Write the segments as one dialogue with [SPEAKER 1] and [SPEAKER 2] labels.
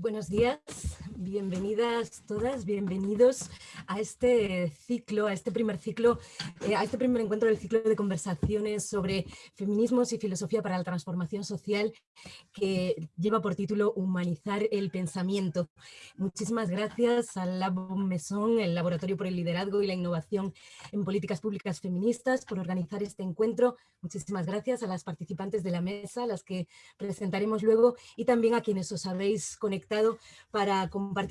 [SPEAKER 1] Buenos días, bienvenidas todas, bienvenidos a este ciclo, a este primer ciclo, eh, a este primer encuentro del ciclo de conversaciones sobre feminismos y filosofía para la transformación social que lleva por título Humanizar el pensamiento. Muchísimas gracias al Lab Mesón, el Laboratorio por el Liderazgo y la Innovación en Políticas Públicas Feministas por organizar este encuentro. Muchísimas gracias a las participantes de la mesa, las que presentaremos luego y también a quienes os habéis conectado para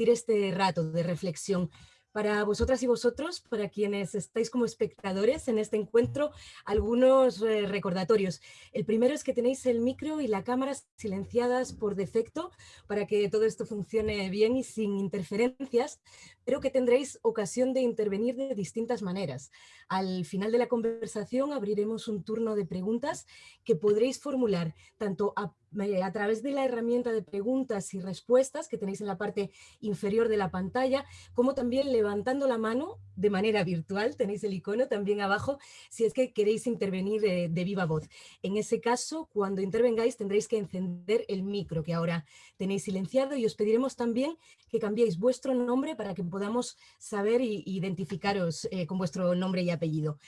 [SPEAKER 1] este rato de reflexión. Para vosotras y vosotros, para quienes estáis como espectadores en este encuentro, algunos eh, recordatorios. El primero es que tenéis el micro y la cámara silenciadas por defecto para que todo esto funcione bien y sin interferencias, pero que tendréis ocasión de intervenir de distintas maneras. Al final de la conversación abriremos un turno de preguntas que podréis formular tanto a a través de la herramienta de preguntas y respuestas que tenéis en la parte inferior de la pantalla, como también levantando la mano de manera virtual, tenéis el icono también abajo, si es que queréis intervenir de, de viva voz. En ese caso, cuando intervengáis tendréis que encender el micro que ahora tenéis silenciado y os pediremos también que cambiéis vuestro nombre para que podamos saber e identificaros eh, con vuestro nombre y apellido.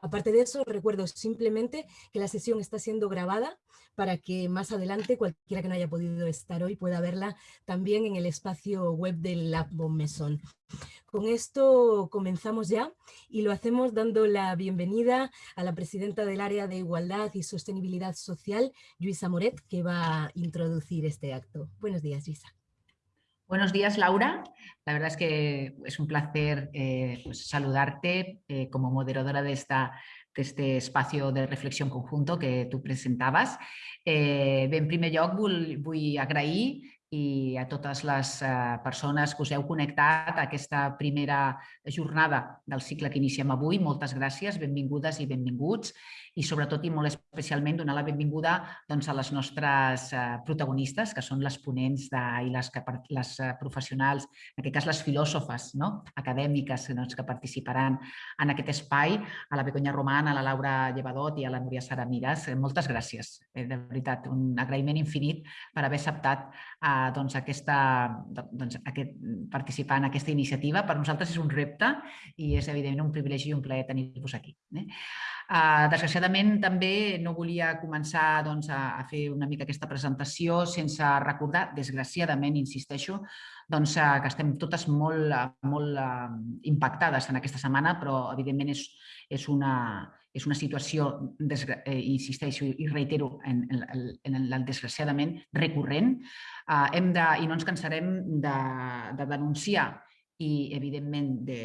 [SPEAKER 1] Aparte de eso, recuerdo simplemente que la sesión está siendo grabada para que más adelante cualquiera que no haya podido estar hoy pueda verla también en el espacio web del Lab Mesón. Con esto comenzamos ya y lo hacemos dando la bienvenida a la presidenta del Área de Igualdad y Sostenibilidad Social, Luisa Moret, que va a introducir este acto. Buenos días, Luisa.
[SPEAKER 2] Buenos días, Laura. La verdad es que es un placer eh, pues, saludarte eh, como moderadora de, esta, de este espacio de reflexión conjunto que tú presentabas. Eh, en primer lloc, vull, vull agrair i a totes les eh, persones que us heu connectat a aquesta primera jornada del cicle que iniciem avui. Moltes gràcies, benvingudes i benvinguts i sobretot i molt especialment donar la benvinguda doncs, a les nostres eh, protagonistes, que són les ponents de, i les, que, les eh, professionals, en aquest cas les filòsofes no? acadèmiques doncs, que participaran en aquest espai, a la Begoña Román, a la Laura Llevadot i a la Núria Sara Miras. Eh, moltes gràcies, de veritat, un agraïment infinit per haver acceptat doncs, aquesta, doncs, aquest, participar en aquesta iniciativa. Per nosaltres és un repte i és evidentment un privilegi i un plaer tenir-vos aquí. Eh? Uh, desgraciadament també no volia començar doncs, a, a fer una mica aquesta presentació sense recordar, desgraciadament, insisteixo, doncs, uh, que estem totes molt, molt uh, impactades en aquesta setmana, però evidentment és, és, una, és una situació, eh, insisteixo i reitero, en, en, en el desgraciadament recurrent. Uh, hem de, I no ens cansarem de, de denunciar i, evidentment, de,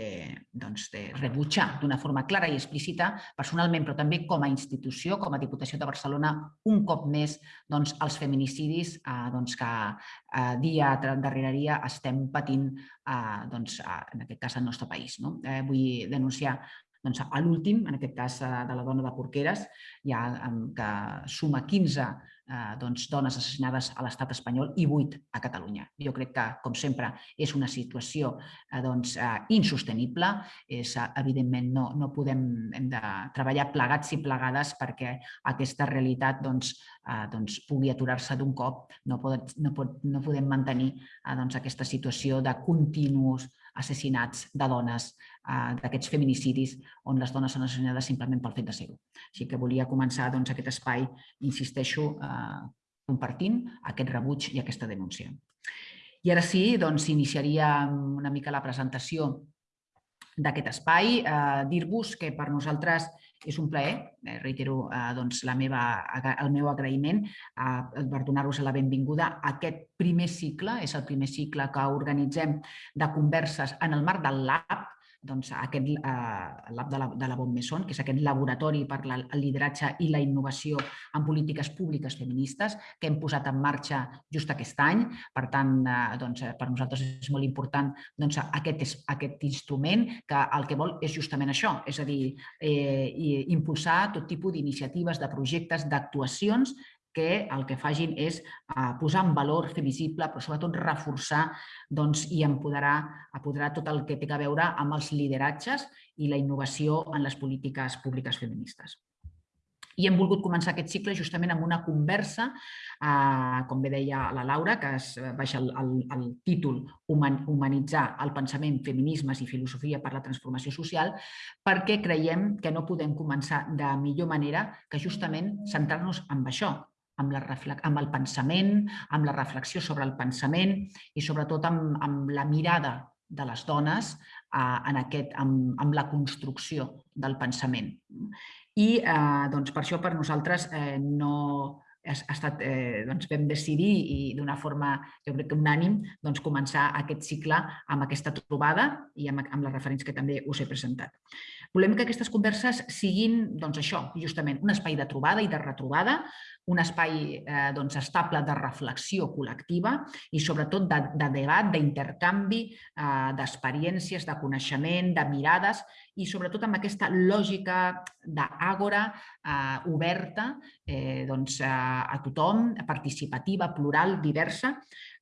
[SPEAKER 2] doncs, de rebutjar d'una forma clara i explícita, personalment, però també com a institució, com a Diputació de Barcelona, un cop més doncs, els feminicidis eh, doncs, que eh, dia darrere dia estem patint, eh, doncs, en aquest cas, al nostre país. No? Eh, vull denunciar doncs, l'últim, en aquest cas eh, de la dona de Porqueres, ja, que suma 15 eh, doncs, dones assassinades a l'estat espanyol i 8 a Catalunya. Jo crec que, com sempre, és una situació eh, doncs, eh, insostenible. És, eh, evidentment, no, no podem hem de treballar plegats i plegades perquè aquesta realitat doncs, eh, doncs, pugui aturar-se d'un cop. No, pot, no, pot, no podem mantenir eh, doncs, aquesta situació de continus assassinats de dones, eh, d'aquests feminicidis on les dones són assassinades simplement pel fet de ser-ho. Així que volia començar doncs, aquest espai, insisteixo, eh, compartint aquest rebuig i aquesta denúncia. I ara sí, doncs, iniciaria una mica la presentació d'aquest espai. Eh, Dir-vos que per nosaltres és un plaer, eh, reitero eh, doncs, la meva, el meu agraïment eh, per donar-vos la benvinguda a aquest primer cicle, és el primer cicle que organitzem de converses en el marc del LAB, doncs, aquest eh, lab de la, de la Bon Messon, que és aquest laboratori per la, el lideratge i la innovació en polítiques públiques feministes que hem posat en marxa just aquest any. Per tant, eh, doncs, per nosaltres és molt important doncs, aquest, és, aquest instrument que el que vol és justament això, és a dir, eh, impulsar tot tipus d'iniciatives, de projectes, d'actuacions que el que fagin és eh, posar en valor, fer visible, però sobretot reforçar doncs, i empoderar, apoderar tot el que té a veure amb els lideratges i la innovació en les polítiques públiques feministes. I hem volgut començar aquest cicle justament amb una conversa, eh, com bé deia la Laura, que es baixa el, el, el títol Humanitzar el pensament, feminismes i filosofia per la transformació social, perquè creiem que no podem començar de millor manera que justament centrar-nos en això, amb, la amb el pensament, amb la reflexió sobre el pensament i sobretot amb, amb la mirada de les dones eh, en aquest, amb, amb la construcció del pensament. I eh, doncs, per això per nosaltres eh, no, ha estat, eh, doncs vam decidir i d'una forma, jo crec que unànim, doncs començar aquest cicle amb aquesta trobada i amb, amb les referents que també us he presentat. Volem que aquestes converses siguin doncs, això, justament un espai de trobada i de retrobada, un espai eh, doncs, estable de reflexió col·lectiva i sobretot de, de debat, d'intercanvi eh, d'experiències, de coneixement, de mirades i sobretot amb aquesta lògica d'àgora eh, oberta eh, doncs, a, a tothom, participativa, plural, diversa,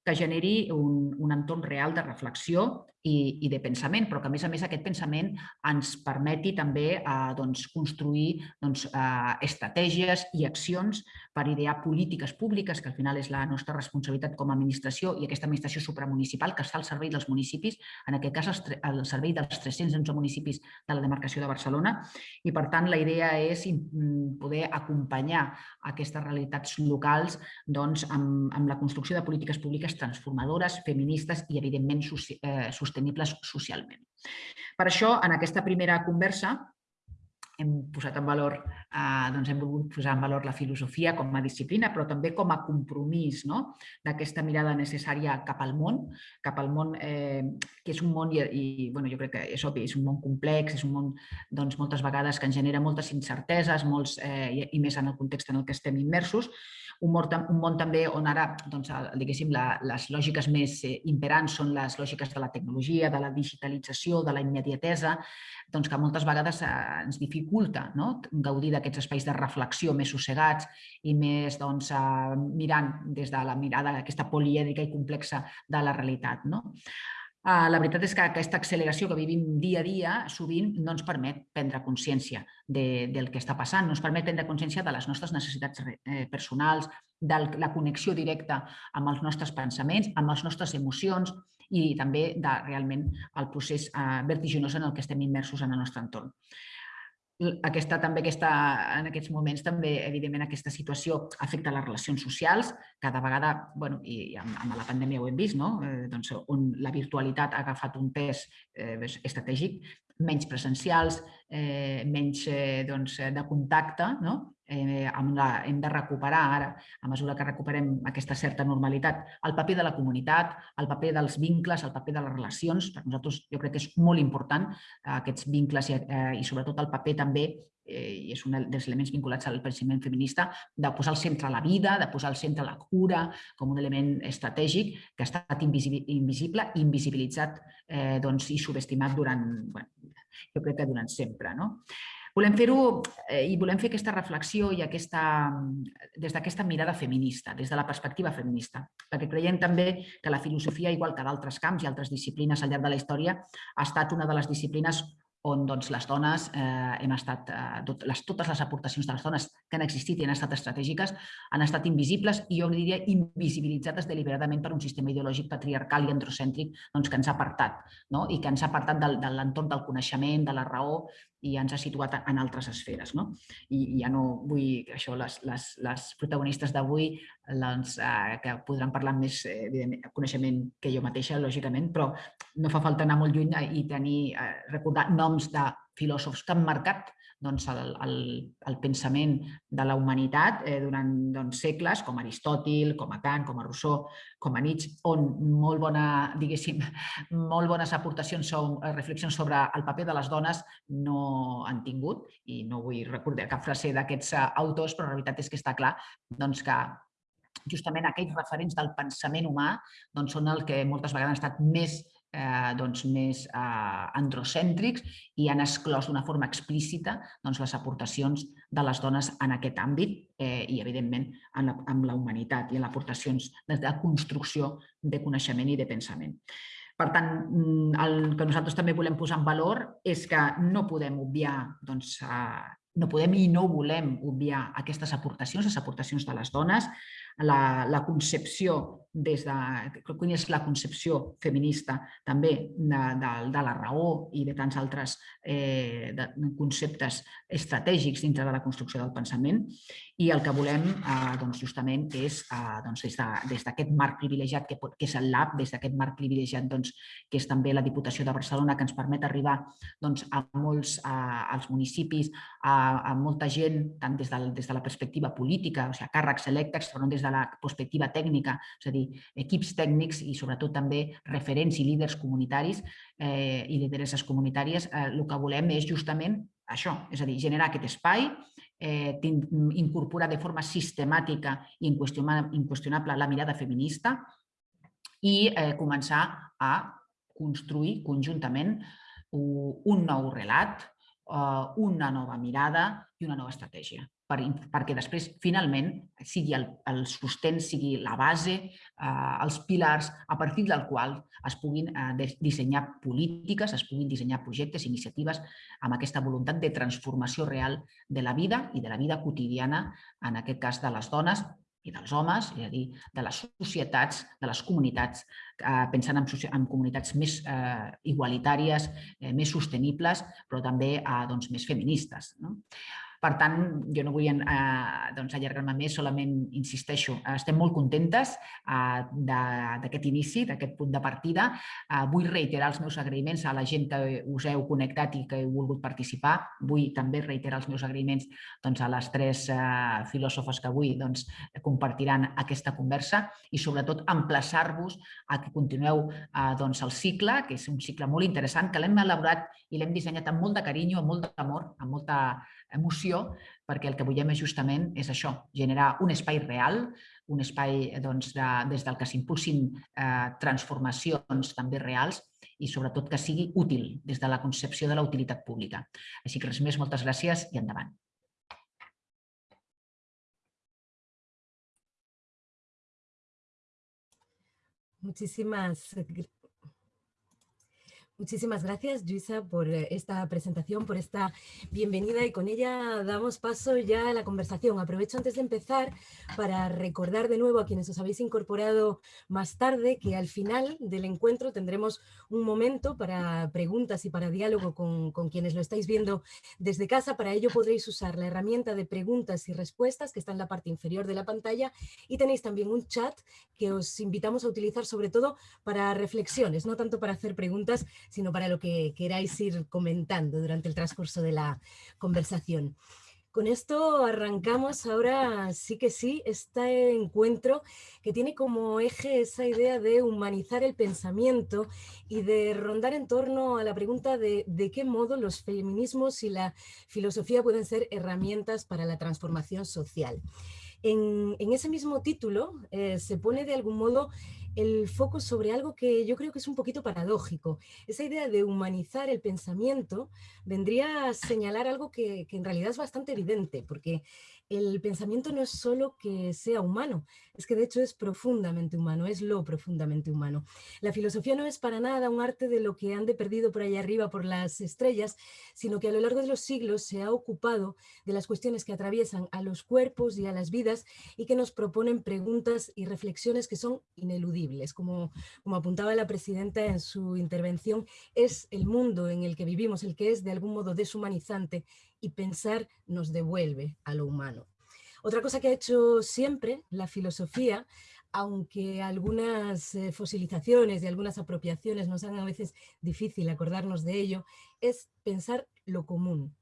[SPEAKER 2] que generi un, un entorn real de reflexió i, i de pensament, però que a més a més aquest pensament ens permeti també eh, doncs, construir doncs, eh, estratègies i accions per idear polítiques públiques, que al final és la nostra responsabilitat com a administració i aquesta administració supramunicipal que està al servei dels municipis, en aquest cas al servei dels 311 municipis de la demarcació de Barcelona. I per tant la idea és mm, poder acompanyar aquestes realitats locals doncs, amb, amb la construcció de polítiques públiques transformadores, feministes i evidentment eh, sostenibles socialment. Per això, en aquesta primera conversa, hem posat en valor, eh, doncs hem volgut posar en valor la filosofia com a disciplina, però també com a compromís no? d'aquesta mirada necessària cap al món, cap al món eh, que és un món, i, i bueno, jo crec que és obvi, és un món complex, és un món doncs, moltes vegades que ens genera moltes incerteses molts, eh, i, més en el context en el que estem immersos, un món, un món també on ara doncs, diguéssim, la, les lògiques més eh, imperants són les lògiques de la tecnologia, de la digitalització, de la immediatesa, doncs que moltes vegades eh, ens dificulta no? gaudir d'aquests espais de reflexió més sossegats i més doncs, eh, mirant des de la mirada aquesta polièdrica i complexa de la realitat. No? Eh, la veritat és que aquesta acceleració que vivim dia a dia sovint no ens permet prendre consciència de, del que està passant, no ens permet prendre consciència de les nostres necessitats eh, personals, de la connexió directa amb els nostres pensaments, amb les nostres emocions i també de realment el procés vertiginós en el que estem immersos en el nostre entorn aquesta, també aquesta, en aquests moments també, evidentment, aquesta situació afecta les relacions socials. Cada vegada, bueno, i amb, amb la pandèmia ho hem vist, no? eh, doncs, on la virtualitat ha agafat un pes eh, estratègic, menys presencials, eh, menys eh, doncs, de contacte, no? Eh, amb la, hem de recuperar ara, a mesura que recuperem aquesta certa normalitat, el paper de la comunitat, el paper dels vincles, el paper de les relacions. Per nosaltres jo crec que és molt important eh, aquests vincles i, eh, i sobretot el paper també eh, i és un dels elements vinculats al pensament feminista, de posar al centre la vida, de posar al centre la cura com un element estratègic que ha estat invisible invisibilitzat eh, doncs, i subestimat durant, bueno, jo crec que durant sempre. No? Volem fer-ho eh, i volem fer aquesta reflexió i aquesta, des d'aquesta mirada feminista, des de la perspectiva feminista, perquè creiem també que la filosofia, igual que d'altres camps i altres disciplines al llarg de la història, ha estat una de les disciplines on doncs, les dones eh, hem estat, eh, tot, les, totes les aportacions de les dones que han existit i han estat estratègiques han estat invisibles i jo diria invisibilitzades deliberadament per un sistema ideològic patriarcal i androcèntric doncs, que ens ha apartat no? i que ens ha apartat del, de l'entorn del coneixement, de la raó i ens ha situat en altres esferes. No? I, ja no vull, això, les, les, les protagonistes d'avui doncs, eh, que podran parlar més eh, coneixement que jo mateixa, lògicament, però no fa falta anar molt lluny i tenir, eh, recordar noms de filòsofs que han marcat doncs, el, el, el pensament de la humanitat eh, durant doncs, segles, com Aristòtil, com a Kant, com a Rousseau, com a Nietzsche, on molt, bona, molt bones aportacions o eh, reflexions sobre el paper de les dones no han tingut i no vull recordar cap frase d'aquests eh, autors, però la veritat és que està clar doncs, que justament aquells referents del pensament humà doncs, són el que moltes vegades han estat més eh, doncs, més eh, androcèntrics i han exclòs d'una forma explícita doncs, les aportacions de les dones en aquest àmbit eh, i, evidentment, en la, en la humanitat i en aportacions de construcció de coneixement i de pensament. Per tant, mm, el que nosaltres també volem posar en valor és que no podem obviar doncs, no podem i no volem obviar aquestes aportacions, les aportacions de les dones, la, la concepció des de, quina és la concepció feminista també de, de, de la raó i de tants altres eh, de, conceptes estratègics dintre de la construcció del pensament. I el que volem eh, doncs justament és eh, doncs des d'aquest de, marc privilegiat que, pot, que és el LAB, des d'aquest marc privilegiat doncs, que és també la Diputació de Barcelona que ens permet arribar doncs, a molts a, als municipis, a, a molta gent, tant des de, des de la perspectiva política, o sigui, càrrecs electes, però des de la perspectiva tècnica, és a dir, equips tècnics i sobretot també referents i líders comunitaris eh, i lideresses comunitàries, eh, el que volem és justament això, és a dir, generar aquest espai, eh, incorporar de forma sistemàtica i inqüestionable la mirada feminista i eh, començar a construir conjuntament un nou relat, una nova mirada i una nova estratègia per, perquè després, finalment, sigui el, el sostén, sigui la base, eh, els pilars a partir del qual es puguin eh, dissenyar polítiques, es puguin dissenyar projectes, iniciatives amb aquesta voluntat de transformació real de la vida i de la vida quotidiana, en aquest cas de les dones i dels homes, és a dir, de les societats, de les comunitats, eh, pensant en, en comunitats més eh, igualitàries, eh, més sostenibles, però també eh, doncs, més feministes. No? Per tant, jo no vull eh, doncs, allargar-me més, solament insisteixo, estem molt contentes eh, d'aquest inici, d'aquest punt de partida. Eh, vull reiterar els meus agraïments a la gent que us heu connectat i que heu volgut participar. Vull també reiterar els meus agraïments doncs, a les tres eh, filòsofes que avui doncs, compartiran aquesta conversa i sobretot emplaçar-vos a que continueu eh, doncs, el cicle, que és un cicle molt interessant, que l'hem elaborat i l'hem dissenyat amb molt de carinyo, amb molt d'amor, amb molta emoció, perquè el que volem és justament és això, generar un espai real, un espai doncs, de, des del que s'impulsin eh, transformacions també reals i sobretot que sigui útil des de la concepció de la utilitat pública. Així que res més, moltes gràcies i endavant.
[SPEAKER 1] Muchísimas Muchísimas gracias, Luisa, por eh, esta presentación, por esta bienvenida y con ella damos paso ya a la conversación. Aprovecho antes de empezar para recordar de nuevo a quienes os habéis incorporado más tarde que al final del encuentro tendremos un momento para preguntas y para diálogo con, con quienes lo estáis viendo desde casa. Para ello podréis usar la herramienta de preguntas y respuestas que está en la parte inferior de la pantalla y tenéis también un chat que os invitamos a utilizar sobre todo para reflexiones, no tanto para hacer preguntas, sino para lo que queráis ir comentando durante el transcurso de la conversación. Con esto arrancamos ahora sí que sí este encuentro que tiene como eje esa idea de humanizar el pensamiento y de rondar en torno a la pregunta de, de qué modo los feminismos y la filosofía pueden ser herramientas para la transformación social. En, ese mismo título eh, se pone de algún modo el foco sobre algo que yo creo que es un poquito paradójico. Esa idea de humanizar el pensamiento vendría a señalar algo que, en realidad es bastante evidente, porque el pensamiento no es solo que sea humano, es que de hecho es profundamente humano, es lo profundamente humano. La filosofía no es para nada un arte de lo que han de perdido por allá arriba por las estrellas, sino que a lo largo de los siglos se ha ocupado de las cuestiones que atraviesan a los cuerpos y a las vidas y que nos proponen preguntas y reflexiones que son ineludibles. Como, como apuntaba la presidenta en su intervención, es el mundo en el que vivimos el que es de algún modo deshumanizante y pensar nos devuelve a lo humano. Otra cosa que ha hecho siempre la filosofía, aunque algunas eh, fosilizaciones y algunas apropiaciones nos hagan a veces difícil acordarnos de ello, es pensar lo común,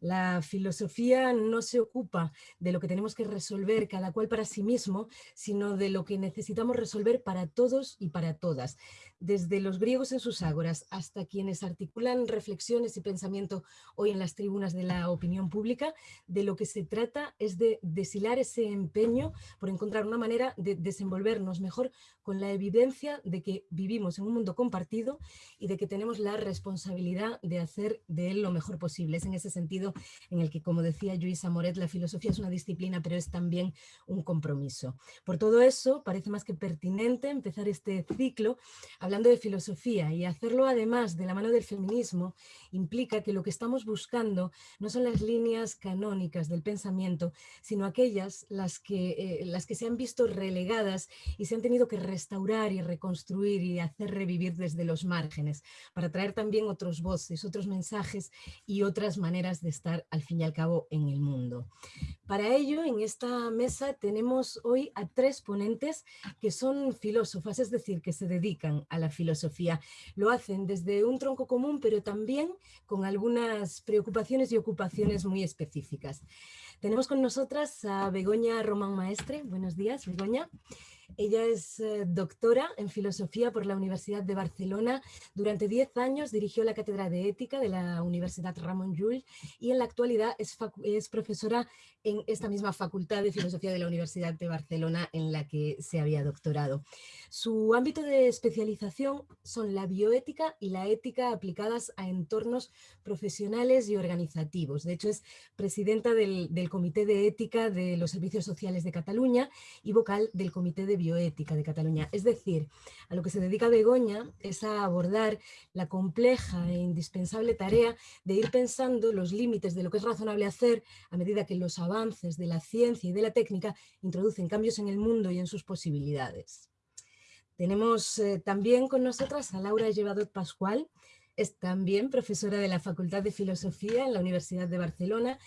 [SPEAKER 1] la filosofía no se ocupa de lo que tenemos que resolver cada cual para sí mismo, sino de lo que necesitamos resolver para todos y para todas. Desde los griegos en sus ágoras hasta quienes articulan reflexiones y pensamiento hoy en las tribunas de la opinión pública, de lo que se trata es de deshilar ese empeño por encontrar una manera de desenvolvernos mejor con la evidencia de que vivimos en un mundo compartido y de que tenemos la responsabilidad de hacer de él lo mejor posible. Es en ese sentido en el que, como decía Luisa Moret, la filosofía es una disciplina, pero es también un compromiso. Por todo eso, parece más que pertinente empezar este ciclo hablando de filosofía y hacerlo además de la mano del feminismo implica que lo que estamos buscando no son las líneas canónicas del pensamiento, sino aquellas las que, eh, las que se han visto relegadas y se han tenido que restaurar y reconstruir y hacer revivir desde los márgenes, para traer también otros voces, otros mensajes y otras maneras de estar al fin y al cabo en el mundo. Para ello, en esta mesa tenemos hoy a tres ponentes que son filósofas, es decir, que se dedican a la filosofía. Lo hacen desde un tronco común, pero también con algunas preocupaciones y ocupaciones muy específicas. Tenemos con nosotras a Begoña Román Maestre. Buenos días, Begoña. Ella es eh, doctora en filosofía por la Universidad de Barcelona. Durante 10 años dirigió la cátedra de ética de la Universidad Ramon Llull y en la actualidad es, es, profesora en esta misma facultad de filosofía de la Universidad de Barcelona en la que se había doctorado. Su ámbito de especialización son la bioética y la ética aplicadas a entornos profesionales y organizativos. De hecho es presidenta del, del Comité de Ética de los Servicios Sociales de Cataluña y vocal del Comité de Bioética de Cataluña. Es decir, a lo que se dedica Begoña es a abordar la compleja e indispensable tarea de ir pensando los límites de lo que es razonable hacer a medida que los avances de la ciencia y de la técnica introducen cambios en el mundo y en sus posibilidades. Tenemos eh, también con nosotras a Laura Llevadot Pascual, es también profesora de la Facultad de Filosofía en la Universidad de Barcelona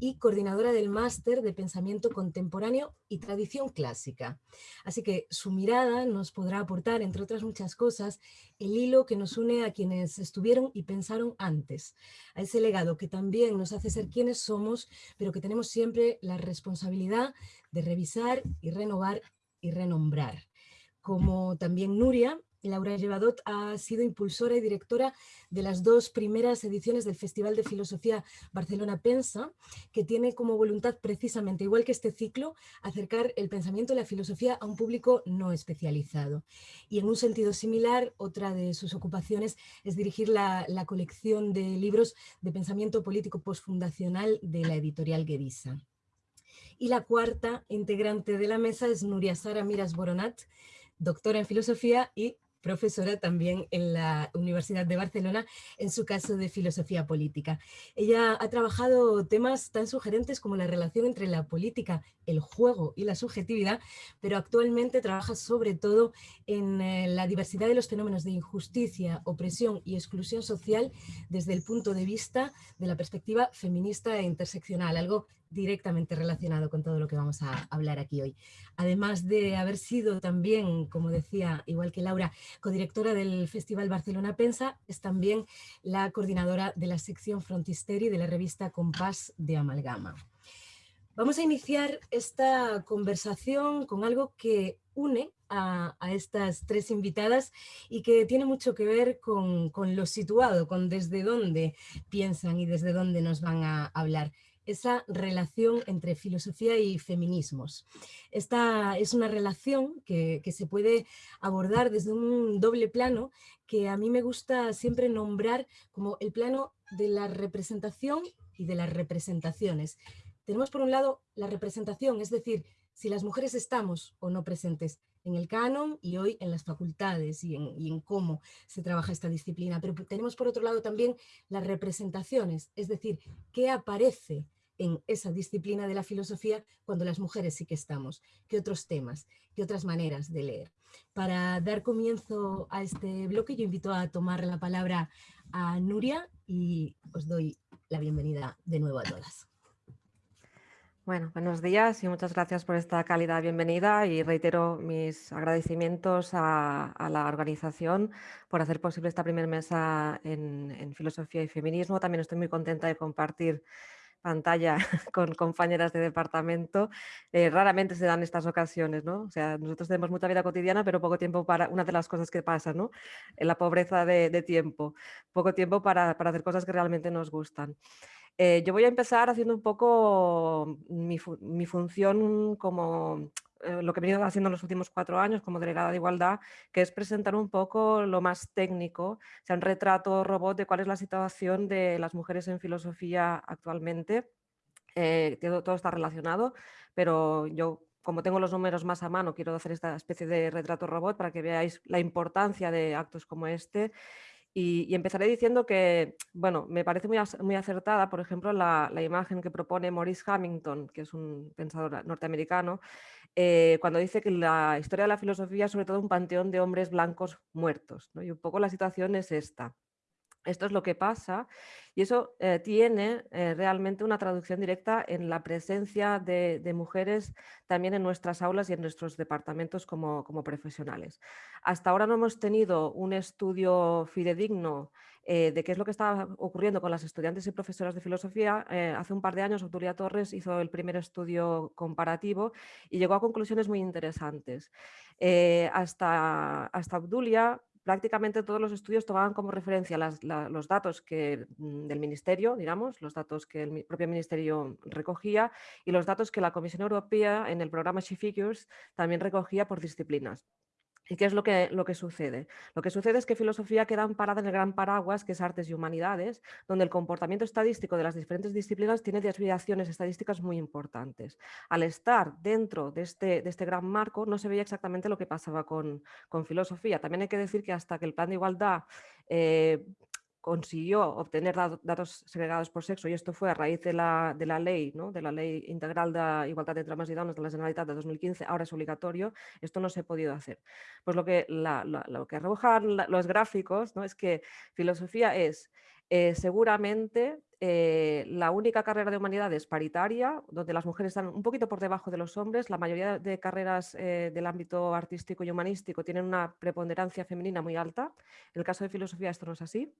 [SPEAKER 1] y coordinadora del Máster de Pensamiento Contemporáneo y Tradición Clásica. Así que su mirada nos podrá aportar, entre otras muchas cosas, el hilo que nos une a quienes estuvieron y pensaron antes, a ese legado que también nos hace ser quienes somos, pero que tenemos siempre la responsabilidad de revisar y renovar y renombrar. Como también Nuria, Laura Llevadot ha sido impulsora y directora de las dos primeras ediciones del Festival de Filosofía Barcelona Pensa, que tiene como voluntad precisamente, igual que este ciclo, acercar el pensamiento y la filosofía a un público no especializado. Y en un sentido similar, otra de sus ocupaciones es dirigir la, colección de libros de pensamiento político postfundacional de la editorial Guedisa. Y la cuarta integrante de la mesa es Nuria Sara Miras Boronat, doctora en filosofía y profesora también en la Universidad de Barcelona, en su caso de filosofía política. Ella ha trabajado temas tan sugerentes como la relación entre la política, el juego y la subjetividad, pero actualmente trabaja sobre todo en eh, la diversidad de los fenómenos de injusticia, opresión y exclusión social desde el punto de vista de la perspectiva feminista e interseccional, algo directamente relacionado con todo lo que vamos a hablar aquí hoy. Además de haber sido también, como decía, igual que Laura, codirectora del Festival Barcelona Pensa, es también la coordinadora de la sección Frontisteri de la revista Compás de Amalgama. Vamos a iniciar esta conversación con algo que une a, estas tres invitadas y que tiene mucho que ver con, con, lo situado, con desde dónde piensan y desde dónde nos van a hablar esa relación entre filosofía y feminismos. Esta es una relación que, se puede abordar desde un doble plano que a mí me gusta siempre nombrar como el plano de la representación y de las representaciones. Tenemos por un lado la representación, es decir, si las mujeres estamos o no presentes en el canon y hoy en las facultades y en, y en, cómo se trabaja esta disciplina. Pero tenemos por otro lado también las representaciones, es decir, qué aparece en esa disciplina de la filosofía cuando las mujeres sí que estamos, qué otros temas, qué otras maneras de leer. Para dar comienzo a este bloque yo invito a tomar la palabra a Nuria y os doy la bienvenida de nuevo a todas.
[SPEAKER 3] Bueno, buenos días y muchas gracias por esta cálida bienvenida y reitero mis agradecimientos a, la organización por hacer posible esta primera mesa en, en, filosofía y feminismo. También estoy muy contenta de compartir pantalla con compañeras de departamento, eh, raramente se dan estas ocasiones, ¿no? O sea, nosotros tenemos mucha vida cotidiana, pero poco tiempo para, una de las cosas que pasa, ¿no? En la pobreza de, tiempo, poco tiempo para, hacer cosas que realmente nos gustan. Eh, yo voy a empezar haciendo un poco mi, función como eh, lo que he venido haciendo en los últimos cuatro años como delegada de igualdad, que es presentar un poco lo más técnico, o sea, un retrato robot de cuál es la situación de las mujeres en filosofía actualmente. Eh, todo, todo está relacionado, pero yo como tengo los números más a mano, quiero hacer esta especie de retrato robot para que veáis la importancia de actos como este y, empezaré diciendo que, bueno, me parece muy, muy acertada, por ejemplo, la, imagen que propone Maurice Hamilton, que es un pensador norteamericano, eh, cuando dice que la historia de la filosofía es sobre todo un panteón de hombres blancos muertos. Y un poco la situación es esta. Esto es lo que pasa y eso eh, tiene eh, realmente una traducción directa en la presencia de, mujeres también en nuestras aulas y en nuestros departamentos como, profesionales. Hasta ahora no hemos tenido un estudio fidedigno eh, de qué es lo que está ocurriendo con las estudiantes y profesoras de filosofía. hace un par de años Obdulia Torres hizo el primer estudio comparativo y llegó a conclusiones muy interesantes. hasta, hasta Obdulia prácticamente todos los estudios tomaban como referencia los datos que, mm, del Ministerio, digamos, los datos que el propio Ministerio recogía y los datos que la Comisión Europea en el programa She Figures también recogía por disciplinas. ¿Y qué es lo que, lo que sucede? Lo que sucede es que filosofía queda amparada en el gran paraguas que es artes y humanidades, donde el comportamiento estadístico de las diferentes disciplinas tiene desviaciones estadísticas muy importantes. Al estar dentro de este, de este gran marco no se veía exactamente lo que pasaba con, con filosofía. También hay que decir que hasta que el plan de igualdad eh, consiguió obtener datos segregados por sexo y esto fue a raíz de la, de la ley, ¿no? de la ley integral de igualdad entre hombres y dones de la Generalitat de 2015, ahora es obligatorio, esto no se ha podido hacer. Pues lo que, lo que arrojan los gráficos ¿no? es que filosofía es eh, seguramente eh, la única carrera de humanidades paritaria, donde las mujeres están un poquito por debajo de los hombres, la mayoría de carreras eh, del ámbito artístico y humanístico tienen una preponderancia femenina muy alta, en el caso de filosofía esto no es así,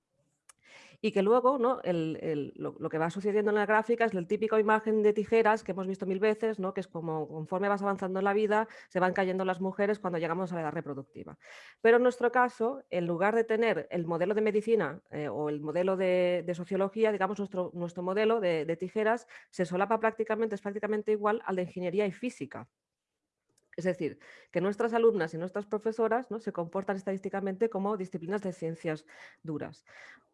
[SPEAKER 3] y que luego ¿no? lo, que va sucediendo en la gráfica es el típico imagen de tijeras que hemos visto mil veces, ¿no? que es como conforme vas avanzando en la vida, se van cayendo las mujeres cuando llegamos a la edad reproductiva. Pero en nuestro caso, en lugar de tener el modelo de medicina eh, o el modelo de, sociología, digamos, nuestro, nuestro modelo de, de tijeras se solapa prácticamente, es prácticamente igual al de ingeniería y física. Es decir, que nuestras alumnas y nuestras profesoras ¿no? se comportan estadísticamente como disciplinas de ciencias duras.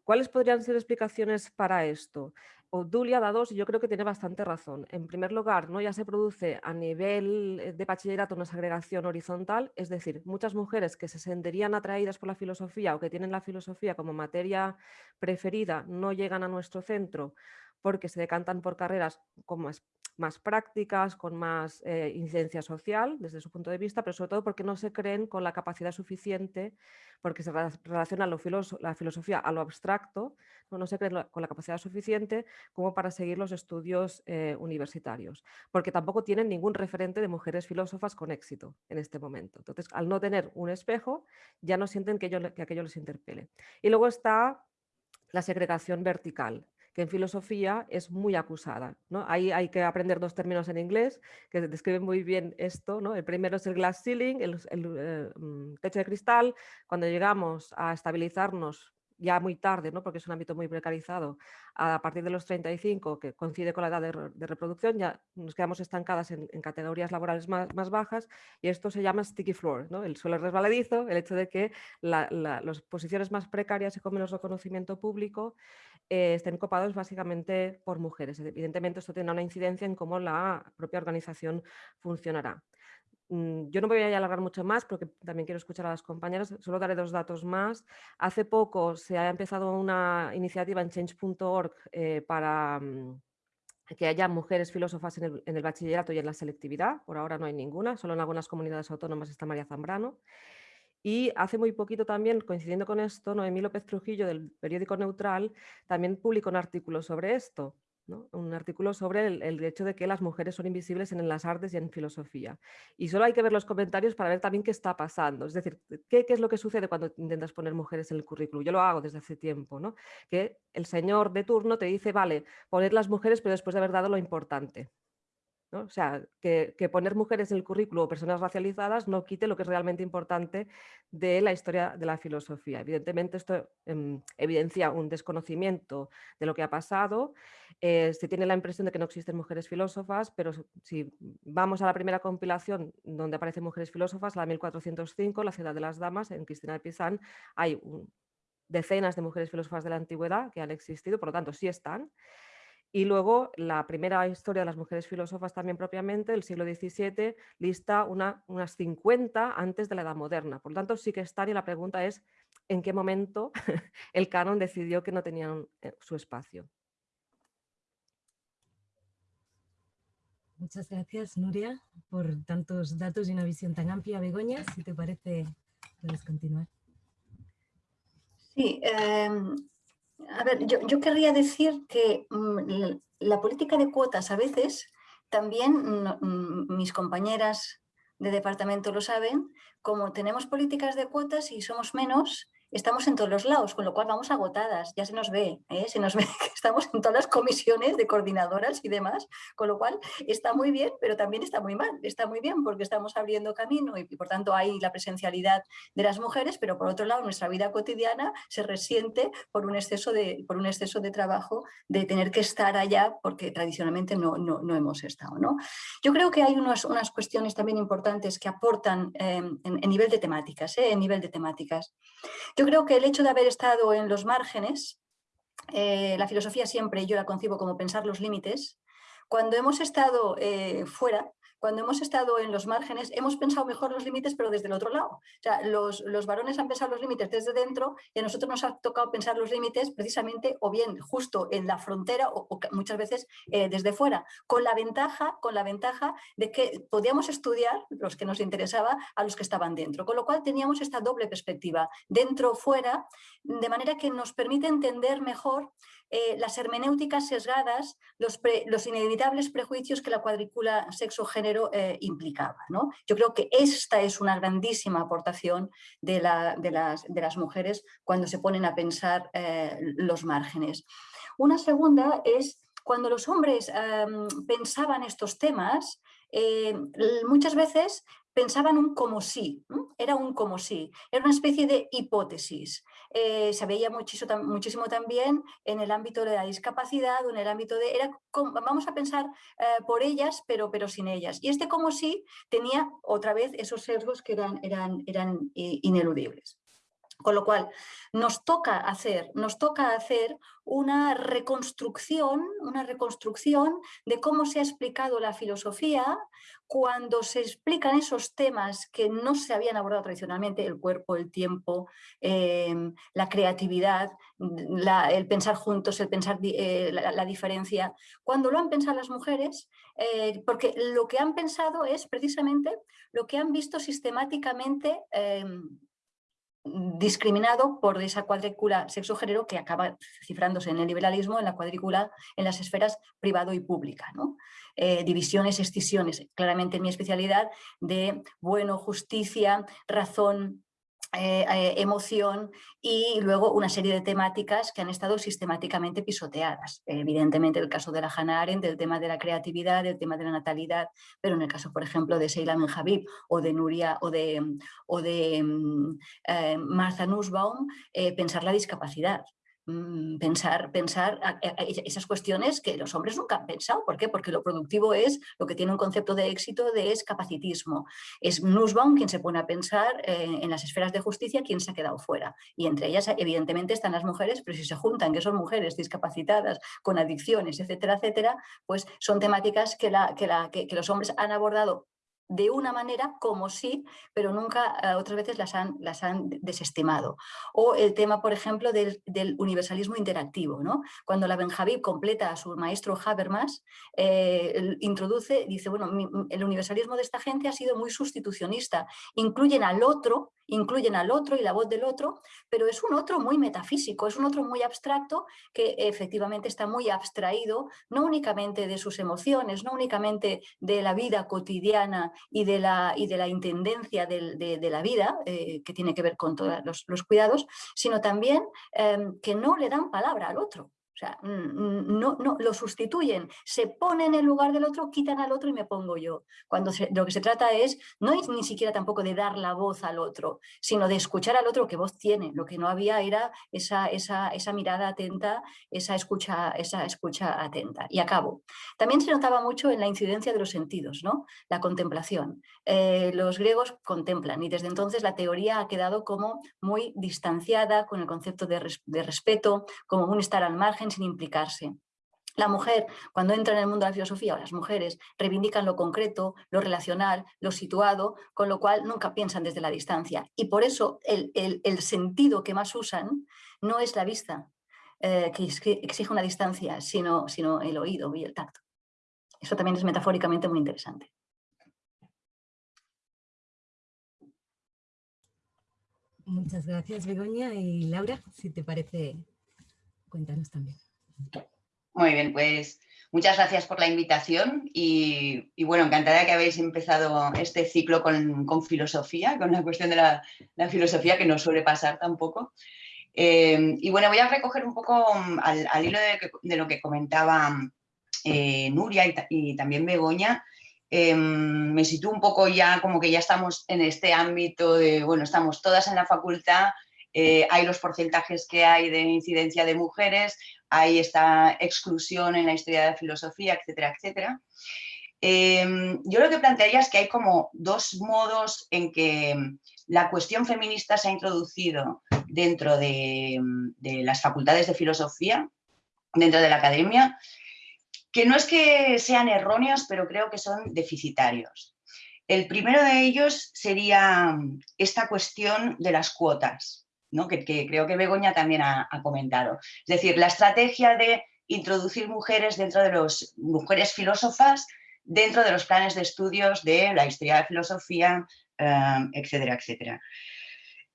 [SPEAKER 3] ¿Cuáles podrían ser explicaciones para esto? Obdulia da dos y yo creo que tiene bastante razón. En primer lugar, ¿no? ya se produce a nivel eh, de bachillerato una segregación horizontal, es decir, muchas mujeres que se sentirían atraídas por la filosofía o que tienen la filosofía como materia preferida no llegan a nuestro centro porque se decantan por carreras como más prácticas, con más eh, incidencia social desde su punto de vista, pero sobre todo porque no se creen con la capacidad suficiente, porque se relaciona la filosofía a lo abstracto, no, se creen con la capacidad suficiente como para seguir los estudios eh, universitarios, porque tampoco tienen ningún referente de mujeres filósofas con éxito en este momento. Entonces, al no tener un espejo, ya no sienten que, que aquello les interpele. Y luego está la segregación vertical, que en filosofía es muy acusada. ¿no? Ahí hay que aprender dos términos en inglés que describen muy bien esto. ¿no? El primero es el glass ceiling, el, eh, mm, techo de cristal. Cuando llegamos a estabilizarnos ya muy tarde, ¿no? porque es un ámbito muy precarizado, a partir de los 35, que coincide con la edad de, reproducción, ya nos quedamos estancadas en, categorías laborales más, bajas y esto se llama sticky floor, ¿no? el suelo resbaladizo, el hecho de que las posiciones más precarias y con menos reconocimiento público eh, estén copados básicamente por mujeres. Evidentemente esto tendrá una incidencia en cómo la propia organización funcionará. Mm, yo no voy a alargar mucho más porque también quiero escuchar a las compañeras, solo daré dos datos más. Hace poco se ha empezado una iniciativa en change.org eh, para mm, que haya mujeres filósofas en el, bachillerato y en la selectividad. Por ahora no hay ninguna, solo en algunas comunidades autónomas está María Zambrano. Y hace muy poquito también, coincidiendo con esto, Noemí López Trujillo del periódico Neutral también publicó un artículo sobre esto un artículo sobre el, hecho de que las mujeres son invisibles en las artes y en filosofía. Y solo hay que ver los comentarios para ver también qué está pasando. Es decir, qué, es lo que sucede cuando intentas poner mujeres en el currículum. Yo lo hago desde hace tiempo, ¿no? que el señor de turno te dice, vale, poner las mujeres, pero después de haber dado lo importante. O sea, que, poner mujeres en el currículo o personas racializadas no quite lo que es realmente importante de la historia de la filosofía. Evidentemente esto em, evidencia un desconocimiento de lo que ha pasado. Eh, se tiene la impresión de que no existen mujeres filósofas, pero si vamos a la primera compilación donde aparecen mujeres filósofas, la 1405, La ciudad de las damas, en Cristina de Pizán, hay decenas de mujeres filósofas de la antigüedad que han existido, por lo tanto sí están. Y luego la primera historia de las mujeres filósofas también propiamente, del siglo XVII, lista una, unas 50 antes de la Edad Moderna. Por lo tanto, sí que están y la pregunta es en qué momento el canon decidió que no tenían eh, su espacio.
[SPEAKER 1] Muchas gracias, Nuria, por tantos datos y una visión tan amplia. Begoña, si te parece, puedes continuar.
[SPEAKER 4] Sí, em, a ver, yo, querría decir que mm, la política de cuotas a veces también mm, mis compañeras de departamento lo saben, como tenemos políticas de cuotas y somos menos, estamos en todos los lados, con lo cual vamos agotadas, ya se nos ve, ¿eh? se nos ve que estamos en todas las comisiones de coordinadoras y demás, con lo cual está muy bien, pero también está muy mal, está muy bien porque estamos abriendo camino y, por tanto hay la presencialidad de las mujeres, pero por otro lado nuestra vida cotidiana se resiente por un exceso de, por un exceso de trabajo de tener que estar allá porque tradicionalmente no, no, no hemos estado. ¿no? Yo creo que hay unas, unas cuestiones también importantes que aportan eh, en, nivel de temáticas, ¿eh? en nivel de temáticas. Yo creo que el hecho de haber estado en los márgenes, eh, la filosofía siempre yo la concibo como pensar los límites, cuando hemos estado eh, fuera, cuando hemos estado en los márgenes, hemos pensado mejor los límites, pero desde el otro lado. O sea, los, los, varones han pensado los límites desde dentro y a nosotros nos ha tocado pensar los límites precisamente o bien justo en la frontera o, muchas veces eh, desde fuera, con la, ventaja, con la ventaja de que podíamos estudiar los que nos interesaba a los que estaban dentro, con lo cual teníamos esta doble perspectiva, dentro-fuera, de manera que nos permite entender mejor eh, las hermenéuticas sesgadas, los, inevitables prejuicios que la cuadrícula sexo-género eh, implicaba. ¿no? Yo creo que esta es una grandísima aportación de, las, mujeres cuando se ponen a pensar eh, los márgenes. Una segunda es cuando los hombres pensaban estos temas, muchas veces pensaban un como sí, era un como sí, era una especie de hipótesis. Eh, se veía muchísimo, muchísimo, también en el ámbito de la discapacidad o en el ámbito de, era vamos a pensar eh, por ellas pero, pero sin ellas. Y este como sí tenía otra vez esos sesgos que eran, eran, eran ineludibles. Con lo cual, nos toca hacer, nos toca hacer una reconstrucción, una reconstrucción de cómo se ha explicado la filosofía cuando se explican esos temas que no se habían abordado tradicionalmente, el cuerpo, el tiempo, em, la creatividad, el pensar juntos, el pensar eh, la, diferencia, cuando lo han pensado las mujeres, eh, porque lo que han pensado es precisamente lo que han visto sistemáticamente em, discriminado por esa cuadrícula sexo-género que acaba cifrándose en el liberalismo, en la cuadrícula, en las esferas privado y pública. ¿no? Eh, divisiones, excisiones, claramente mi especialidad de bueno, justicia, razón, eh, eh, emoción y luego una serie de temáticas que han estado sistemáticamente pisoteadas. Evidentemente el caso de la Hannah Arendt, el tema de la creatividad, el tema de la natalidad, pero en el caso, por ejemplo, de Seila Menjabib o de Nuria o de, o de mm, Martha Nussbaum, pensar la discapacidad. Mm, pensar, pensar esas cuestiones que los hombres nunca han pensado. ¿Por qué? Porque lo productivo es lo que tiene un concepto de éxito de es capacitismo. Es Nussbaum quien se pone a pensar eh, en las esferas de justicia quien se ha quedado fuera. Y entre ellas evidentemente están las mujeres, pero si se juntan que son mujeres discapacitadas con adicciones, etcétera, etcétera, pues son temáticas que, la, que, la, que los hombres han abordado de una manera como sí, pero nunca eh, otras veces las han, las han desestimado. O el tema, por ejemplo, del, universalismo interactivo. ¿no? Cuando la Benjaví completa a su maestro Habermas, eh, introduce, dice, bueno, el universalismo de esta gente ha sido muy sustitucionista, incluyen al otro incluyen al otro y la voz del otro, pero es un otro muy metafísico, es un otro muy abstracto que efectivamente está muy abstraído, no únicamente de sus emociones, no únicamente de la vida cotidiana y de la, y de la intendencia de, la vida, eh, que tiene que ver con todos los, cuidados, sino también em, que no le dan palabra al otro. O sea, no, no, lo sustituyen, se ponen en el lugar del otro, quitan al otro y me pongo yo. Cuando lo que se trata es, no es ni siquiera tampoco de dar la voz al otro, sino de escuchar al otro que voz tiene. Lo que no había era esa, esa, esa mirada atenta, esa escucha, esa escucha atenta. Y acabo. También se notaba mucho en la incidencia de los sentidos, ¿no? La contemplación. Eh, los griegos contemplan y desde entonces la teoría ha quedado como muy distanciada con el concepto de respeto, como un estar al margen sin implicarse. La mujer, cuando entra en el mundo de la filosofía, o las mujeres, reivindican lo concreto, lo relacional, lo situado, con lo cual nunca piensan desde la distancia. Y por eso el, sentido que más usan no es la vista, eh, que, exige una distancia, sino, sino el oído y el tacto. Eso también es metafóricamente muy interesante.
[SPEAKER 1] Muchas gracias, Begoña. Y Laura, si te parece, cuéntanos también.
[SPEAKER 5] Muy bien, pues muchas gracias por la invitación y, bueno, encantada que habéis empezado este ciclo con, filosofía, con la cuestión de la, filosofía que no suele pasar tampoco. Eh, y bueno, voy a recoger un poco mm, al, hilo de, lo que comentaba eh, Nuria y, también Begoña, em, me sitúo un poco ya como que ya estamos en este ámbito de, bueno, estamos todas en la facultad, eh, hay los porcentajes que hay de incidencia de mujeres, hay esta exclusión en la historia de la filosofía, etcétera, etcétera. Em, yo lo que plantearía es que hay como dos modos en que la cuestión feminista se ha introducido dentro de, las facultades de filosofía, dentro de la academia, que no es que sean erróneos, pero creo que son deficitarios. El primero de ellos sería esta cuestión de las cuotas que, creo que Begoña también ha, comentado. Es decir, la estrategia de introducir mujeres dentro de los mujeres filósofas dentro de los planes de estudios de la historia de la filosofía, eh, etcétera, etcétera.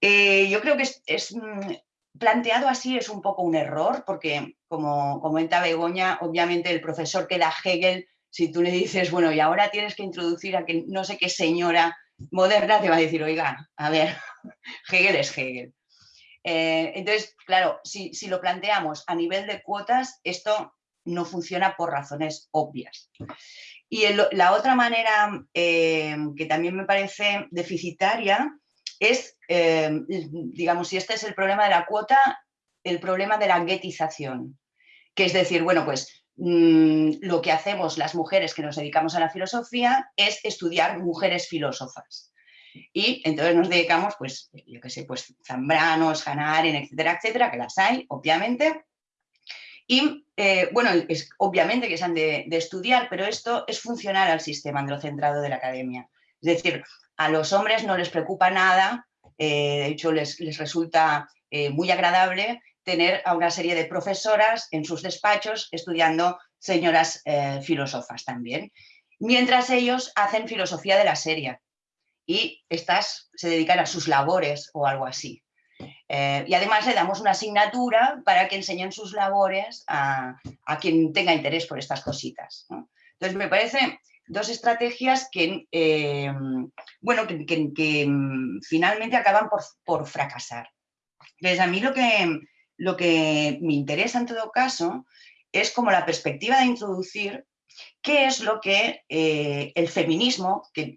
[SPEAKER 5] Eh, yo creo que es, mm, planteado así es un poco un error, porque como comenta Begoña, obviamente el profesor que da Hegel, si tú le dices, bueno, y ahora tienes que introducir a que no sé qué señora moderna, te va a decir, oiga, a ver, Hegel es Hegel. Eh, entonces, claro, si, lo planteamos a nivel de cuotas, esto no funciona por razones obvias. Y la otra manera eh, que también me parece deficitaria es, eh, digamos, si este es el problema de la cuota, el problema de la guetización, que es decir, bueno, pues mm, lo que hacemos las mujeres que nos dedicamos a la filosofía es estudiar mujeres filósofas. Y entonces nos dedicamos, pues, yo qué sé, pues Zambranos, Hanaren, etcétera, etcétera, que las hay, obviamente. Y, eh, bueno, es obviamente que se han de, estudiar, pero esto es funcional al sistema androcentrado de la academia. Es decir, a los hombres no les preocupa nada, eh, de hecho les, resulta eh, muy agradable tener a una serie de profesoras en sus despachos estudiando señoras filósofas también, mientras ellos hacen filosofía de la serie y estas se dedican a sus labores o algo así. Eh, y además le damos una asignatura para que enseñen sus labores a, quien tenga interés por estas cositas. Entonces me parece dos estrategias que, eh, bueno, que, mm, finalmente acaban por, fracasar. Entonces a mí lo que, lo que me interesa en todo caso es como la perspectiva de introducir qué es lo que eh, el feminismo, que,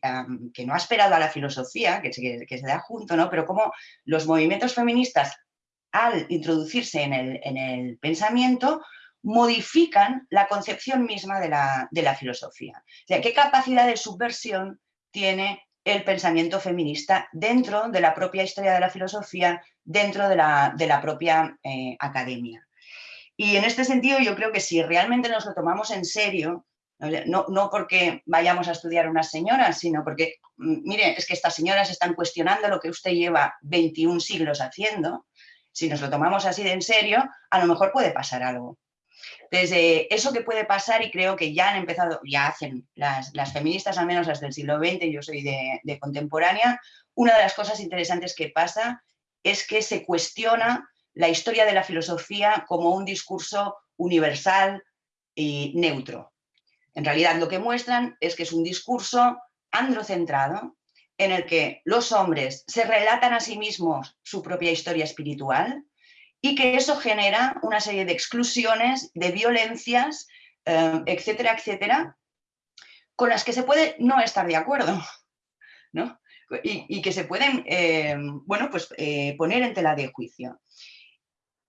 [SPEAKER 5] no ha esperado a la filosofía, que, se da junto, ¿no? pero cómo los movimientos feministas, al introducirse en el, pensamiento, modifican la concepción misma de la, filosofía. Qué capacidad de subversión tiene el pensamiento feminista dentro de la propia historia de la filosofía, dentro de la, propia eh, academia. Y en este sentido yo creo que si realmente nos lo tomamos en serio, no, porque vayamos a estudiar unas señoras, sino porque, mm, mire, es que estas señoras están cuestionando lo que usted lleva 21 siglos haciendo. Si nos lo tomamos así de en serio, a lo mejor puede pasar algo. Desde eso que puede pasar, y creo que ya han empezado, ya hacen las, feministas, al menos desde el siglo XX, yo soy de contemporánea, una de las cosas interesantes que pasa es que se cuestiona la historia de la filosofía como un discurso universal y neutro. En realidad lo que muestran es que es un discurso androcentrado en el que los hombres se relatan a sí mismos su propia historia espiritual y que eso genera una serie de exclusiones, de violencias, eh, etcétera, etcétera, con las que se puede no estar de acuerdo, ¿no? Y, que se pueden, eh, bueno, pues eh, poner en tela de juicio.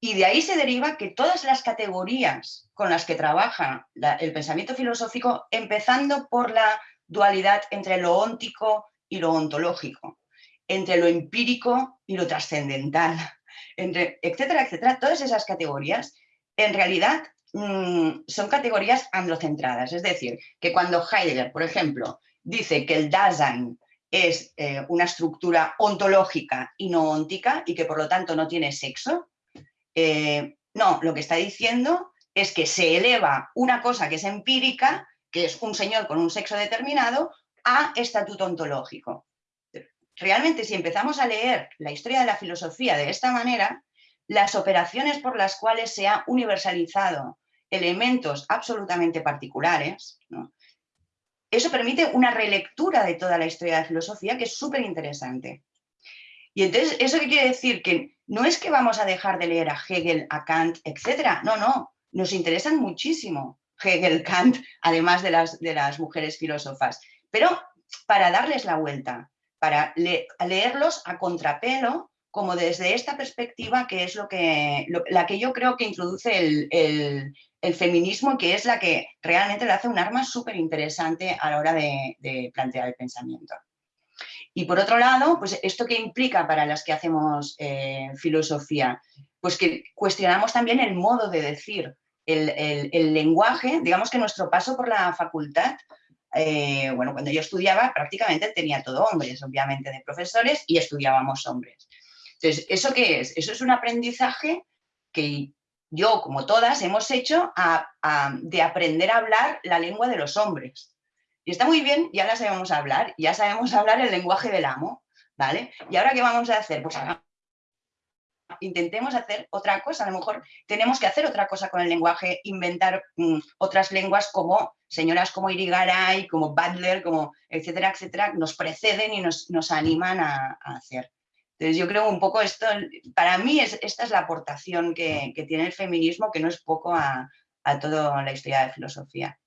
[SPEAKER 5] Y de ahí se deriva que todas las categorías con las que trabaja el pensamiento filosófico, empezando por la dualidad entre lo óntico y lo ontológico, entre lo empírico y lo trascendental, entre, etcétera, etcétera, todas esas categorías en realidad mm, son categorías androcentradas. Es decir, que cuando Heidegger, por ejemplo, dice que el Dasein es eh, una estructura ontológica y no óntica y que por lo tanto no tiene sexo, eh, no, lo que está diciendo es que se eleva una cosa que es empírica, que es un señor con un sexo determinado, a estatuto ontológico realmente si empezamos a leer la historia de la filosofía de esta manera, las operaciones por las cuales se ha universalizado elementos absolutamente particulares, eso permite una relectura de toda la historia de la filosofía que es súper interesante. Y entonces, ¿eso qué quiere decir? Que no es que vamos a dejar de leer a Hegel, a Kant, etcétera. No, no, nos interesan muchísimo Hegel, Kant, además de las, de las mujeres filósofas. Pero para darles la vuelta, para leerlos a contrapelo, como desde esta perspectiva que es lo que, la que yo creo que introduce el, feminismo, que es la que realmente le hace un arma súper interesante a la hora de, plantear el pensamiento. Y por otro lado, pues esto que implica para las que hacemos eh, filosofía, pues que cuestionamos también el modo de decir, el, lenguaje, digamos que nuestro paso por la facultad eh, bueno, cuando yo estudiaba prácticamente tenía todo hombres, obviamente, de profesores y estudiábamos hombres. Entonces, ¿eso qué es? Eso es un aprendizaje que yo, como todas, hemos hecho de aprender a hablar la lengua de los hombres. Y está muy bien, ya la sabemos hablar, ya sabemos hablar el lenguaje del amo, ¿vale? ¿Y ahora qué vamos a hacer? Pues intentemos hacer otra cosa, a lo mejor tenemos que hacer otra cosa con el lenguaje, inventar mm, otras lenguas como señoras como Irigaray, como Butler, como etcétera, etcétera, nos preceden y nos, animan a, hacer. Entonces yo creo un poco esto, para mí es, esta es la aportación que, tiene el feminismo, que no es poco a, toda la historia de filosofía.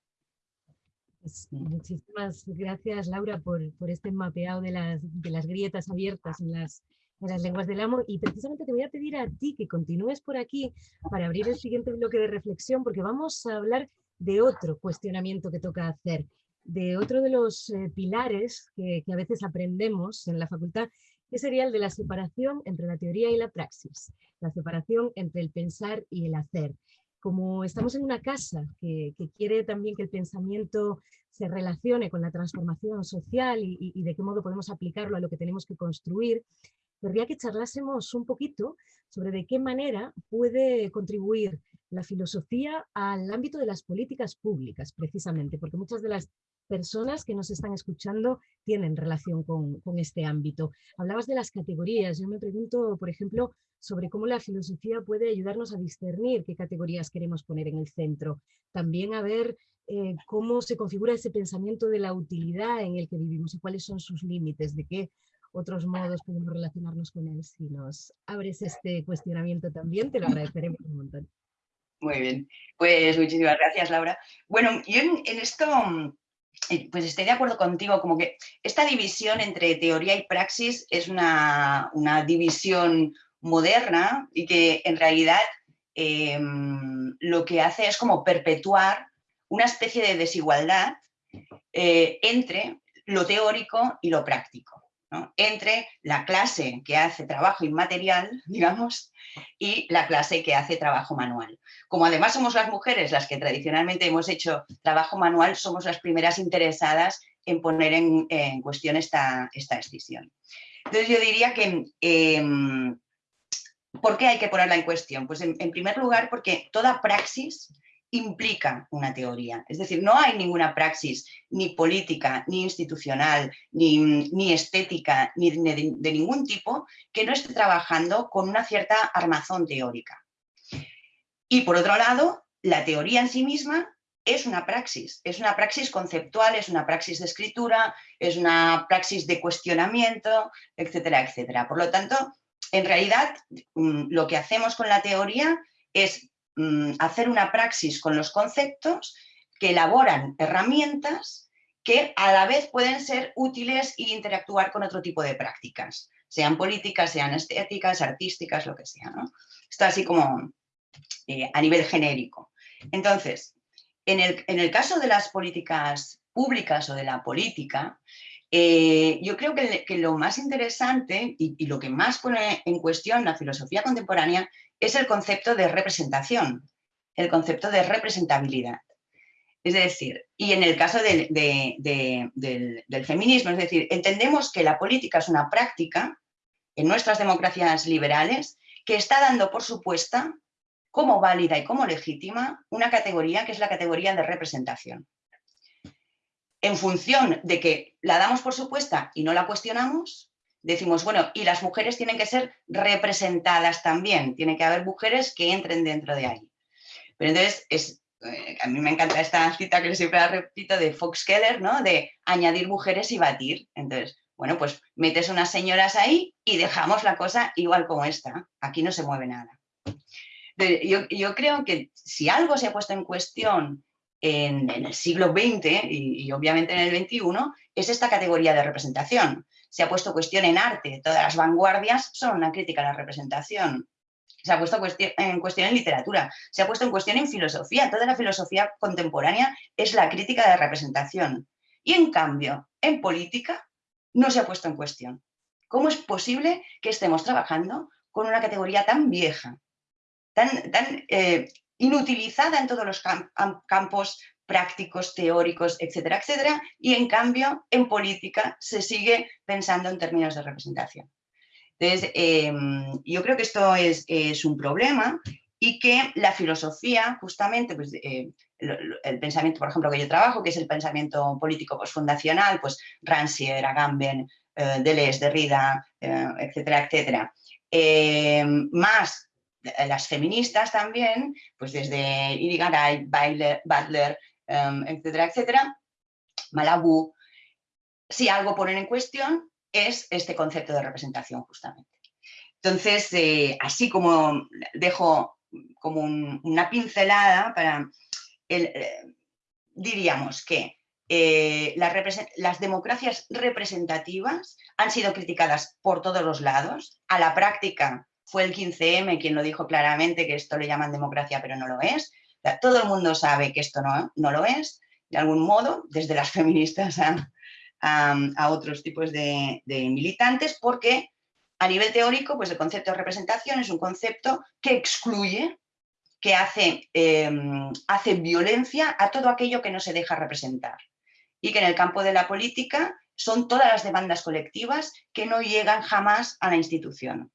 [SPEAKER 1] Pues muchísimas gracias, Laura, por, este mapeado de las, de las grietas abiertas en las, en las lenguas del amo y precisamente te voy a pedir a ti que continúes por aquí para abrir el siguiente bloque de reflexión porque vamos a hablar de otro cuestionamiento que toca hacer, de otro de los eh, pilares que, a veces aprendemos en la facultad, que sería el de la separación entre la teoría y la praxis, la separación entre el pensar y el hacer. Como estamos en una casa que, quiere también que el pensamiento se relacione con la transformación social y, y de qué modo podemos aplicarlo a lo que tenemos que construir, querría que charlásemos un poquito sobre de qué manera puede contribuir la filosofía al ámbito de las políticas públicas, precisamente, porque muchas de las personas que nos están escuchando tienen relación con, este ámbito. Hablabas de las categorías. Yo me pregunto, por ejemplo, sobre cómo la filosofía puede ayudarnos a discernir qué categorías queremos poner en el centro. También a ver eh, cómo se configura ese pensamiento de la utilidad en el que vivimos y cuáles son sus límites, de qué otros modos podemos relacionarnos con él. Si nos abres este cuestionamiento también, te lo agradeceremos un montón.
[SPEAKER 5] Muy bien, pues muchísimas gracias Laura. Bueno, yo en, esto eh, pues estoy de acuerdo contigo, como que esta división entre teoría y praxis es una, división moderna y que en realidad em, lo que hace es como perpetuar una especie de desigualdad eh, entre lo teórico y lo práctico entre la clase que hace trabajo inmaterial, digamos, y la clase que hace trabajo manual. Como además somos las mujeres las que tradicionalmente hemos hecho trabajo manual, somos las primeras interesadas en poner en, cuestión esta, esta, decisión. Entonces yo diría que, em, ¿por qué hay que ponerla en cuestión? Pues en primer lugar porque toda praxis implica una teoría. Es decir, no hay ninguna praxis ni política, ni institucional, ni, estética, ni de, de, ningún tipo que no esté trabajando con una cierta armazón teórica. Y por otro lado, la teoría en sí misma es una praxis, es una praxis conceptual, es una praxis de escritura, es una praxis de cuestionamiento, etcétera, etcétera. Por lo tanto, en realidad mm, lo que hacemos con la teoría es mm, hacer una praxis con los conceptos que elaboran herramientas que a la vez pueden ser útiles e interactuar con otro tipo de prácticas, sean políticas, sean estéticas, artísticas, lo que sea. ¿no? Está así como eh, a nivel genérico. Entonces, en el, en el, caso de las políticas públicas o de la política, eh, yo creo que, lo más interesante y, lo que más pone en cuestión la filosofía contemporánea es el concepto de representación, el concepto de representabilidad. Es decir, y en el caso del, del, feminismo, es decir, entendemos que la política es una práctica en nuestras democracias liberales que está dando por supuesta como válida y como legítima una categoría que es la categoría de representación en función de que la damos por supuesta y no la cuestionamos, decimos, bueno, y las mujeres tienen que ser representadas también, tiene que haber mujeres que entren dentro de ahí. Pero entonces, es, eh, a mí me encanta esta cita que siempre la repito de Fox Keller, ¿no? De añadir mujeres y batir. Entonces, bueno, pues metes unas señoras ahí y dejamos la cosa igual como está. Aquí no se mueve nada. Yo creo que si algo se ha puesto en cuestión en, el siglo XX y, obviamente en el XXI es esta categoría de representación. Se ha puesto cuestión en arte, todas las vanguardias son una crítica a la representación. Se ha puesto en cuestión en literatura, se ha puesto en cuestión en filosofía. Toda la filosofía contemporánea es la crítica de representación. Y en cambio, en política no se ha puesto en cuestión. ¿Cómo es posible que estemos trabajando con una categoría tan vieja, tan, tan eh, inutilizada en todos los campos prácticos, teóricos, etcétera, etcétera, y en cambio en política se sigue pensando en términos de representación. Entonces, em, yo creo que esto es, un problema y que la filosofía, justamente, pues, eh, el, pensamiento, por ejemplo, que yo trabajo, que es el pensamiento político postfundacional, pues Rancière, Agamben, eh, Deleuze, Derrida, eh, etcétera, etcétera, em, más las feministas también, pues desde Irigaray, Butler, em, etcétera, etcétera, Malabú, si algo ponen en cuestión es este concepto de representación justamente. Entonces, eh, así como dejo como una pincelada para, eh, diríamos que eh, las democracias representativas han sido criticadas por todos los lados, a la práctica fue el 15M quien lo dijo claramente que esto le llaman democracia, pero no lo es. todo el mundo sabe que esto no, no lo es, de algún modo, desde las feministas a, otros tipos de, militantes, porque a nivel teórico, pues el concepto de representación es un concepto que excluye, que hace, em, hace violencia a todo aquello que no se deja representar. Y que en el campo de la política son todas las demandas colectivas que no llegan jamás a la institución.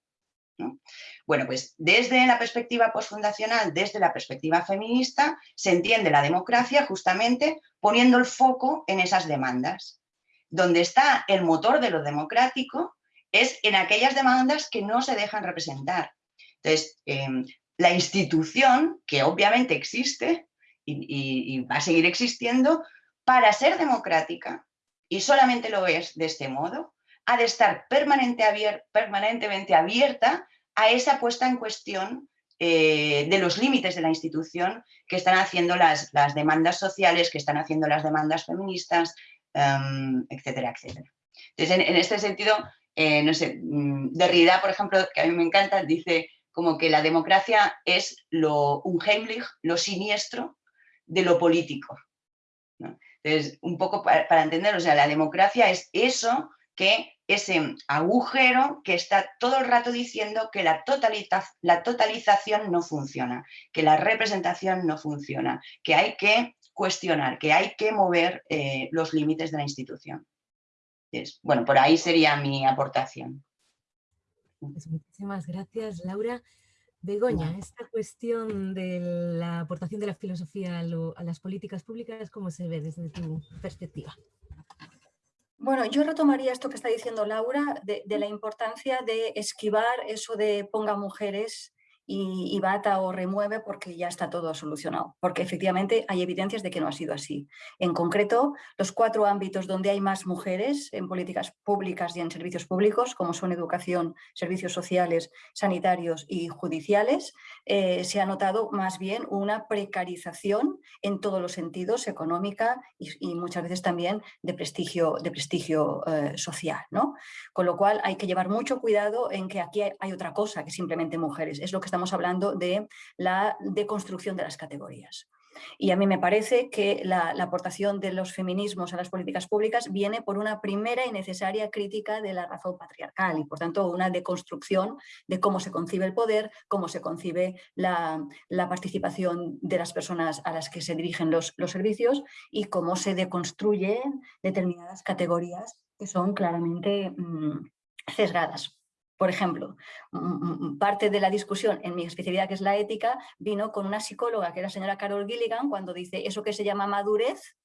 [SPEAKER 5] Bueno, pues desde la perspectiva postfundacional, desde la perspectiva feminista, se entiende la democracia justamente poniendo el foco en esas demandas. Donde está el motor de lo democrático es en aquellas demandas que no se dejan representar. Entonces, em, la institución, que obviamente existe y, y va a seguir existiendo, para ser democrática, y solamente lo es de este modo, ha de estar permanentemente abierta a esa puesta en cuestión eh, de los límites de la institución que están haciendo las, demandas sociales, que están haciendo las demandas feministas, em, etcétera, etcétera. Entonces, en, este sentido, eh, no sé, mm, Derrida, por ejemplo, que a mí me encanta, dice como que la democracia es lo, un Heimlich, lo siniestro de lo político. Entonces, un poco para, para entender, o sea, la democracia es eso que ese agujero que está todo el rato diciendo que la, la totalización no funciona, que la representación no funciona, que hay que cuestionar, que hay que mover eh, los límites de la institución. bueno, por ahí sería mi aportación.
[SPEAKER 1] Pues muchísimas gracias, Laura. Begoña, esta cuestión de la aportación de la filosofía a las políticas públicas, ¿cómo se ve desde tu perspectiva?
[SPEAKER 4] Bueno, yo retomaría esto que está diciendo Laura de, la importancia de esquivar eso de ponga mujeres y, bata o remueve porque ya está todo solucionado, porque efectivamente hay evidencias de que no ha sido así. En concreto, los cuatro ámbitos donde hay más mujeres en políticas públicas y en servicios públicos, como son educación, servicios sociales, sanitarios y judiciales, eh, se ha notado más bien una precarización en todos los sentidos, económica y, muchas veces también de prestigio, de prestigio eh, social. ¿no? Con lo cual hay que llevar mucho cuidado en que aquí hay, otra cosa que simplemente mujeres. Es lo que estamos hablando de la deconstrucción de las categorías. Y a mí me parece que la, aportación de los feminismos a las políticas públicas viene por una primera y necesaria crítica de la razón patriarcal y por tanto una deconstrucción de cómo se concibe el poder, cómo se concibe la, participación de las personas a las que se dirigen los, servicios y cómo se deconstruyen determinadas categorías que son claramente mm, sesgadas. Por ejemplo, parte de la discusión en mi especialidad, que es la ética, vino con una psicóloga, que era la señora Carol Gilligan, cuando dice eso que se llama madurez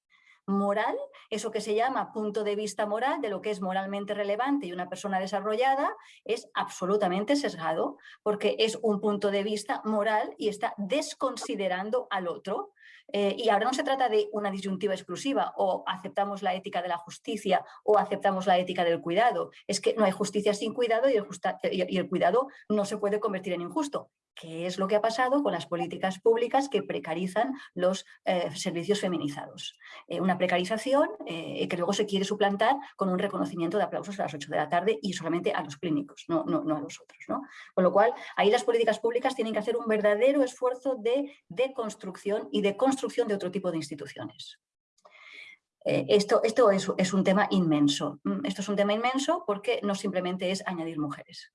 [SPEAKER 4] moral, eso que se llama punto de vista moral de lo que es moralmente relevante y una persona desarrollada, es absolutamente sesgado, porque es un punto de vista moral y está desconsiderando al otro. Eh, y ahora no se trata de una disyuntiva exclusiva o aceptamos la ética de la justicia o aceptamos la ética del cuidado. Es que no hay justicia sin cuidado y el, y el cuidado no se puede convertir en injusto que es lo que ha pasado con las políticas públicas que precarizan los eh, servicios feminizados. Eh, una precarización eh, que luego se quiere suplantar con un reconocimiento de aplausos a las 8 de la tarde y solamente a los clínicos, no, no, no a los otros. ¿no? Con lo cual, ahí las políticas públicas tienen que hacer un verdadero esfuerzo de deconstrucción y de construcción de otro tipo de instituciones. esto, esto es, es, un tema inmenso. Mm, esto es un tema inmenso porque no simplemente es añadir mujeres.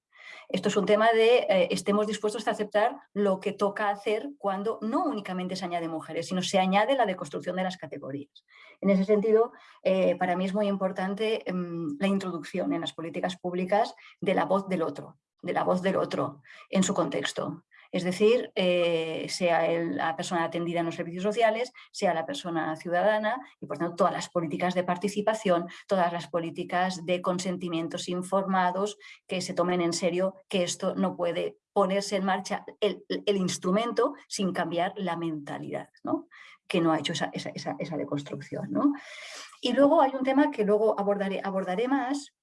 [SPEAKER 4] Esto es un tema de eh, estemos dispuestos a aceptar lo que toca hacer cuando no únicamente se añade mujeres, sino se añade la deconstrucción de las categorías. En ese sentido, eh, para mí es muy importante em, la introducción en las políticas públicas de la voz del otro, de la voz del otro en su contexto es decir, eh, sea la persona atendida en los servicios sociales, sea la persona ciudadana y por tanto todas las políticas de participación, todas las políticas de consentimientos informados que se tomen en serio que esto no puede ponerse en marcha el, instrumento sin cambiar la mentalidad, ¿no? que no ha hecho esa, esa, deconstrucción. Y luego hay un tema que luego abordaré, abordaré más,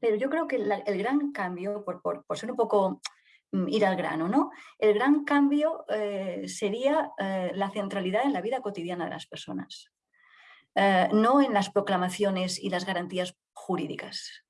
[SPEAKER 4] pero yo creo que el gran cambio, por, por ser un poco ir al grano. ¿no? El gran cambio eh, sería eh, la centralidad en la vida cotidiana de las personas, eh, no en las proclamaciones y las garantías jurídicas.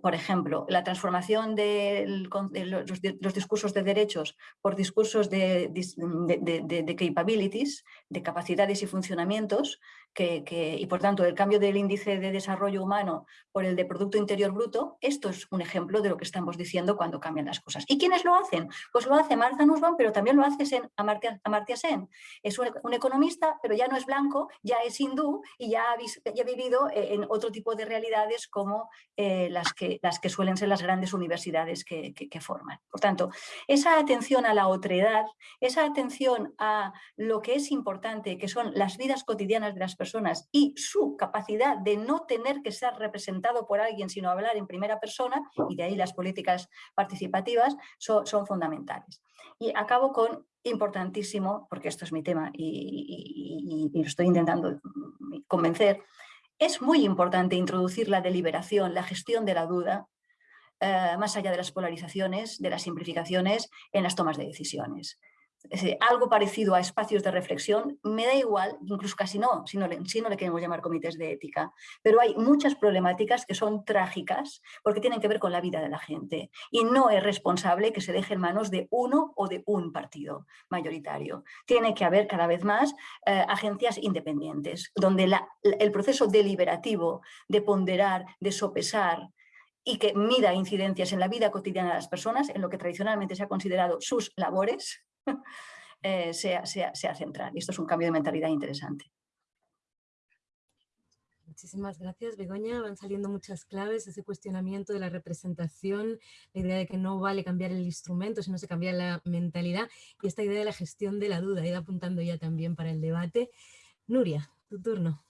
[SPEAKER 4] por ejemplo, la transformación de, los, discursos de derechos por discursos de, de, capabilities, de capacidades y funcionamientos, y por tanto el cambio del índice de desarrollo humano por el de Producto Interior Bruto, esto es un ejemplo de lo que estamos diciendo cuando cambian las cosas. ¿Y quiénes lo hacen? Pues lo hace Martha Nussbaum, pero también lo hace Amartya, Sen. Es un, economista, pero ya no es blanco, ya es hindú y ya ha, vivido eh, en otro tipo de realidades como eh, las, que, las que suelen ser las grandes universidades que, que forman. Por tanto, esa atención a la otredad, esa atención a lo que es importante, que son las vidas cotidianas de las personas, y su capacidad de no tener que ser representado por alguien, sino hablar en primera persona, y de ahí las políticas participativas son, fundamentales. Y acabo con importantísimo, porque esto es mi tema y, lo estoy intentando convencer, es muy importante introducir la deliberación, la gestión de la duda, eh, más allá de las polarizaciones, de las simplificaciones en las tomas de decisiones algo parecido a espacios de reflexión, me da igual, incluso casi no, si no, le, si no le queremos llamar comités de ética, pero hay muchas problemáticas que son trágicas porque tienen que ver con la vida de la gente y no es responsable que se deje en manos de uno o de un partido mayoritario. Tiene que haber cada vez más eh, agencias independientes, donde el proceso deliberativo de ponderar, de sopesar, y que mida incidencias en la vida cotidiana de las personas, en lo que tradicionalmente se ha considerado sus labores, eh, sea, sea, central. Y esto es un cambio de mentalidad interesante.
[SPEAKER 1] Muchísimas gracias, Begoña. Van saliendo muchas claves, ese cuestionamiento de la representación, la idea de que no vale cambiar el instrumento, sino se cambia la mentalidad y esta idea de la gestión de la duda, ido apuntando ya también para el debate. Nuria, tu turno.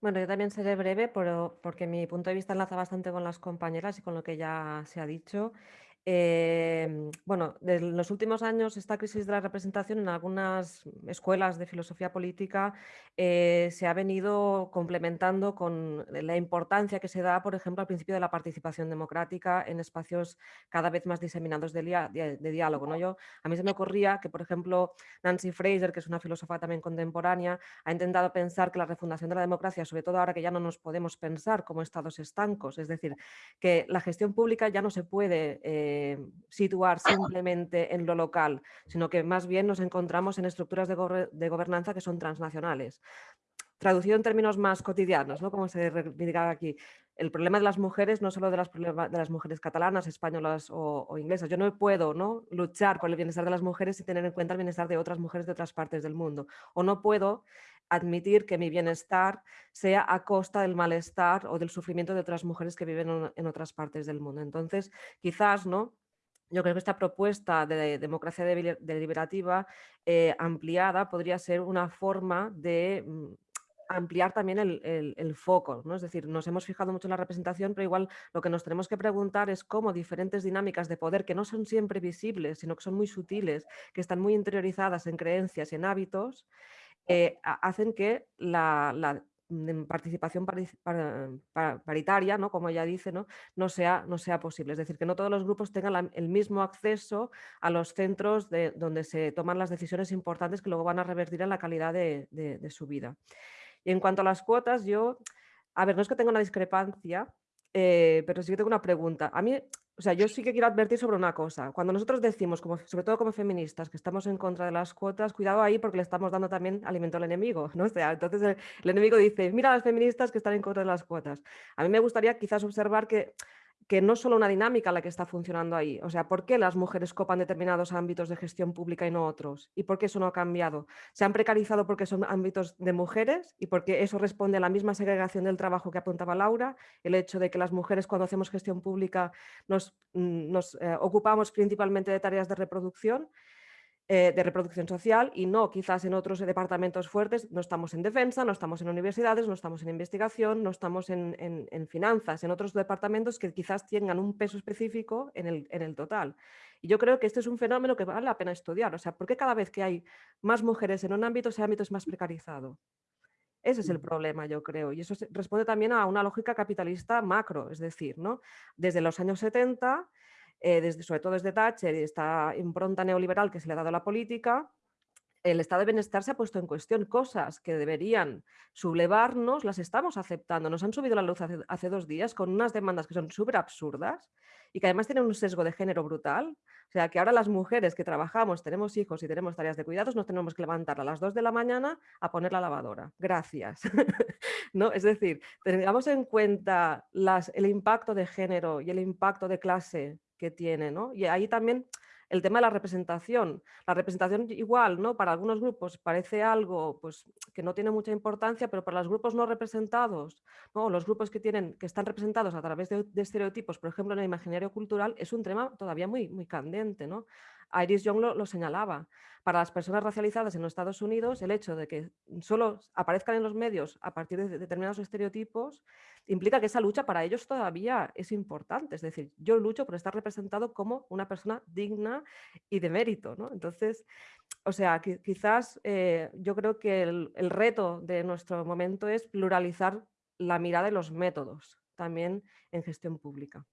[SPEAKER 3] Bueno, yo también seré breve, pero porque mi punto de vista enlaza bastante con las compañeras y con lo que ya se ha dicho. Em, bueno, en los últimos años esta crisis de la representación en algunas escuelas de filosofía política eh, se ha venido complementando con la importancia que se da, por ejemplo, al principio de la participación democrática en espacios cada vez más diseminados de, de, diálogo. ¿no? Yo, a mí se me ocurría que, por ejemplo, Nancy Fraser, que es una filósofa también contemporánea, ha intentado pensar que la refundación de la democracia, sobre todo ahora que ya no nos podemos pensar como estados estancos, es decir, que la gestión pública ya no se puede... Eh, eh, situar simplemente en lo local, sino que más bien nos encontramos en estructuras de, gobernanza que son transnacionales. Traducido en términos más cotidianos, ¿no? como se reivindicaba aquí, el problema de las mujeres, no solo de las, de las mujeres catalanas, españolas o, inglesas. Yo no puedo ¿no? luchar por el bienestar de las mujeres sin tener en cuenta el bienestar de otras mujeres de otras partes del mundo. O no puedo admitir que mi bienestar sea a costa del malestar o del sufrimiento de otras mujeres que viven en otras partes del mundo. Entonces, quizás, ¿no? Yo creo que esta propuesta de democracia deliberativa eh, ampliada podría ser una forma de mm, ampliar también el, foco, ¿no? Es decir, nos hemos fijado mucho en la representación, pero igual lo que nos tenemos que preguntar es cómo diferentes dinámicas de poder que no son siempre visibles, sino que son muy sutiles, que están muy interiorizadas en creencias y en hábitos, eh, hacen que la, mm, participación paritaria, ¿no? como ella dice, ¿no? No, sea, no sea posible. Es decir, que no todos los grupos tengan el mismo acceso a los centros de, donde se toman las decisiones importantes que luego van a revertir en la calidad de, su vida. Y en cuanto a las cuotas, yo, a ver, no es que tenga una discrepancia, eh, pero sí que tengo una pregunta. A mí o sea, yo sí que quiero advertir sobre una cosa. Cuando nosotros decimos, como, sobre todo como feministas, que estamos en contra de las cuotas, cuidado ahí porque le estamos dando también alimento al enemigo. ¿no? O sea, entonces el, el enemigo dice, mira a las feministas que están en contra de las cuotas. A mí me gustaría quizás observar que que no solo una dinámica la que está funcionando ahí. O sea, ¿por qué las mujeres copan determinados ámbitos de gestión pública y no otros? ¿Y por qué eso no ha cambiado? ¿Se han precarizado porque son ámbitos de mujeres y porque eso responde a la misma segregación del trabajo que apuntaba Laura? El hecho de que las mujeres cuando hacemos gestión pública nos, mm, eh, ocupamos principalmente de tareas de reproducción eh, de reproducción social y no quizás en otros departamentos fuertes, no estamos en defensa, no estamos en universidades, no estamos en investigación, no estamos en, finanzas, en otros departamentos que quizás tengan un peso específico en el, en el, total. Y yo creo que este es un fenómeno que vale la pena estudiar, o sea, ¿por qué cada vez que hay más mujeres en un ámbito, ese ámbito es más precarizado? Ese es el problema, yo creo, y eso responde también a una lógica capitalista macro, es decir, ¿no? desde los años 70 eh, desde, sobre todo desde Thatcher y esta impronta neoliberal que se le ha dado a la política, el estado de bienestar se ha puesto en cuestión. Cosas que deberían sublevarnos las estamos aceptando. Nos han subido la luz hace, dos días con unas demandas que son súper absurdas y que además tienen un sesgo de género brutal. O sea, que ahora las mujeres que trabajamos, tenemos hijos y tenemos tareas de cuidados, nos tenemos que levantar a las 2 de la mañana a poner la lavadora. Gracias. ¿No? Es decir, tengamos en cuenta las, el impacto de género y el impacto de clase que tiene. Y ahí también el tema de la representación. La representación igual, ¿no? Para algunos grupos parece algo pues, que no tiene mucha importancia, pero para los grupos no representados, ¿no? los grupos que, tienen, que están representados a través de, estereotipos, por ejemplo, en el imaginario cultural, es un tema todavía muy, muy candente. ¿no? Iris Young lo, señalaba. Para las personas racializadas en los Estados Unidos, el hecho de que solo aparezcan en los medios a partir de determinados estereotipos implica que esa lucha para ellos todavía es importante. Es decir, yo lucho por estar representado como una persona digna y de mérito. ¿no? Entonces, o sea, quizás eh, yo creo que el, el reto de nuestro momento es pluralizar la mirada y los métodos también en gestión pública.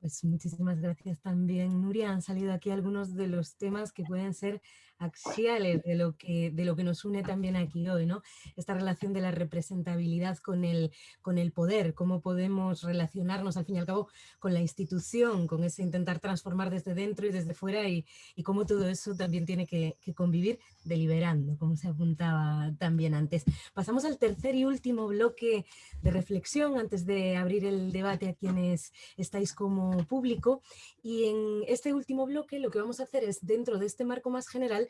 [SPEAKER 1] Pues muchísimas gracias también, Nuria. Han salido aquí algunos de los temas que pueden ser axiales de lo que, de lo que nos une también aquí hoy, ¿no? Esta relación de la representabilidad con el, con el poder, cómo podemos relacionarnos al fin y al cabo con la institución, con ese intentar transformar desde dentro y desde fuera y, y cómo todo eso también tiene que, que, convivir deliberando, como se apuntaba también antes. Pasamos al tercer y último bloque de reflexión antes de abrir el debate a quienes estáis como público y en este último bloque lo que vamos a hacer es dentro de este marco más general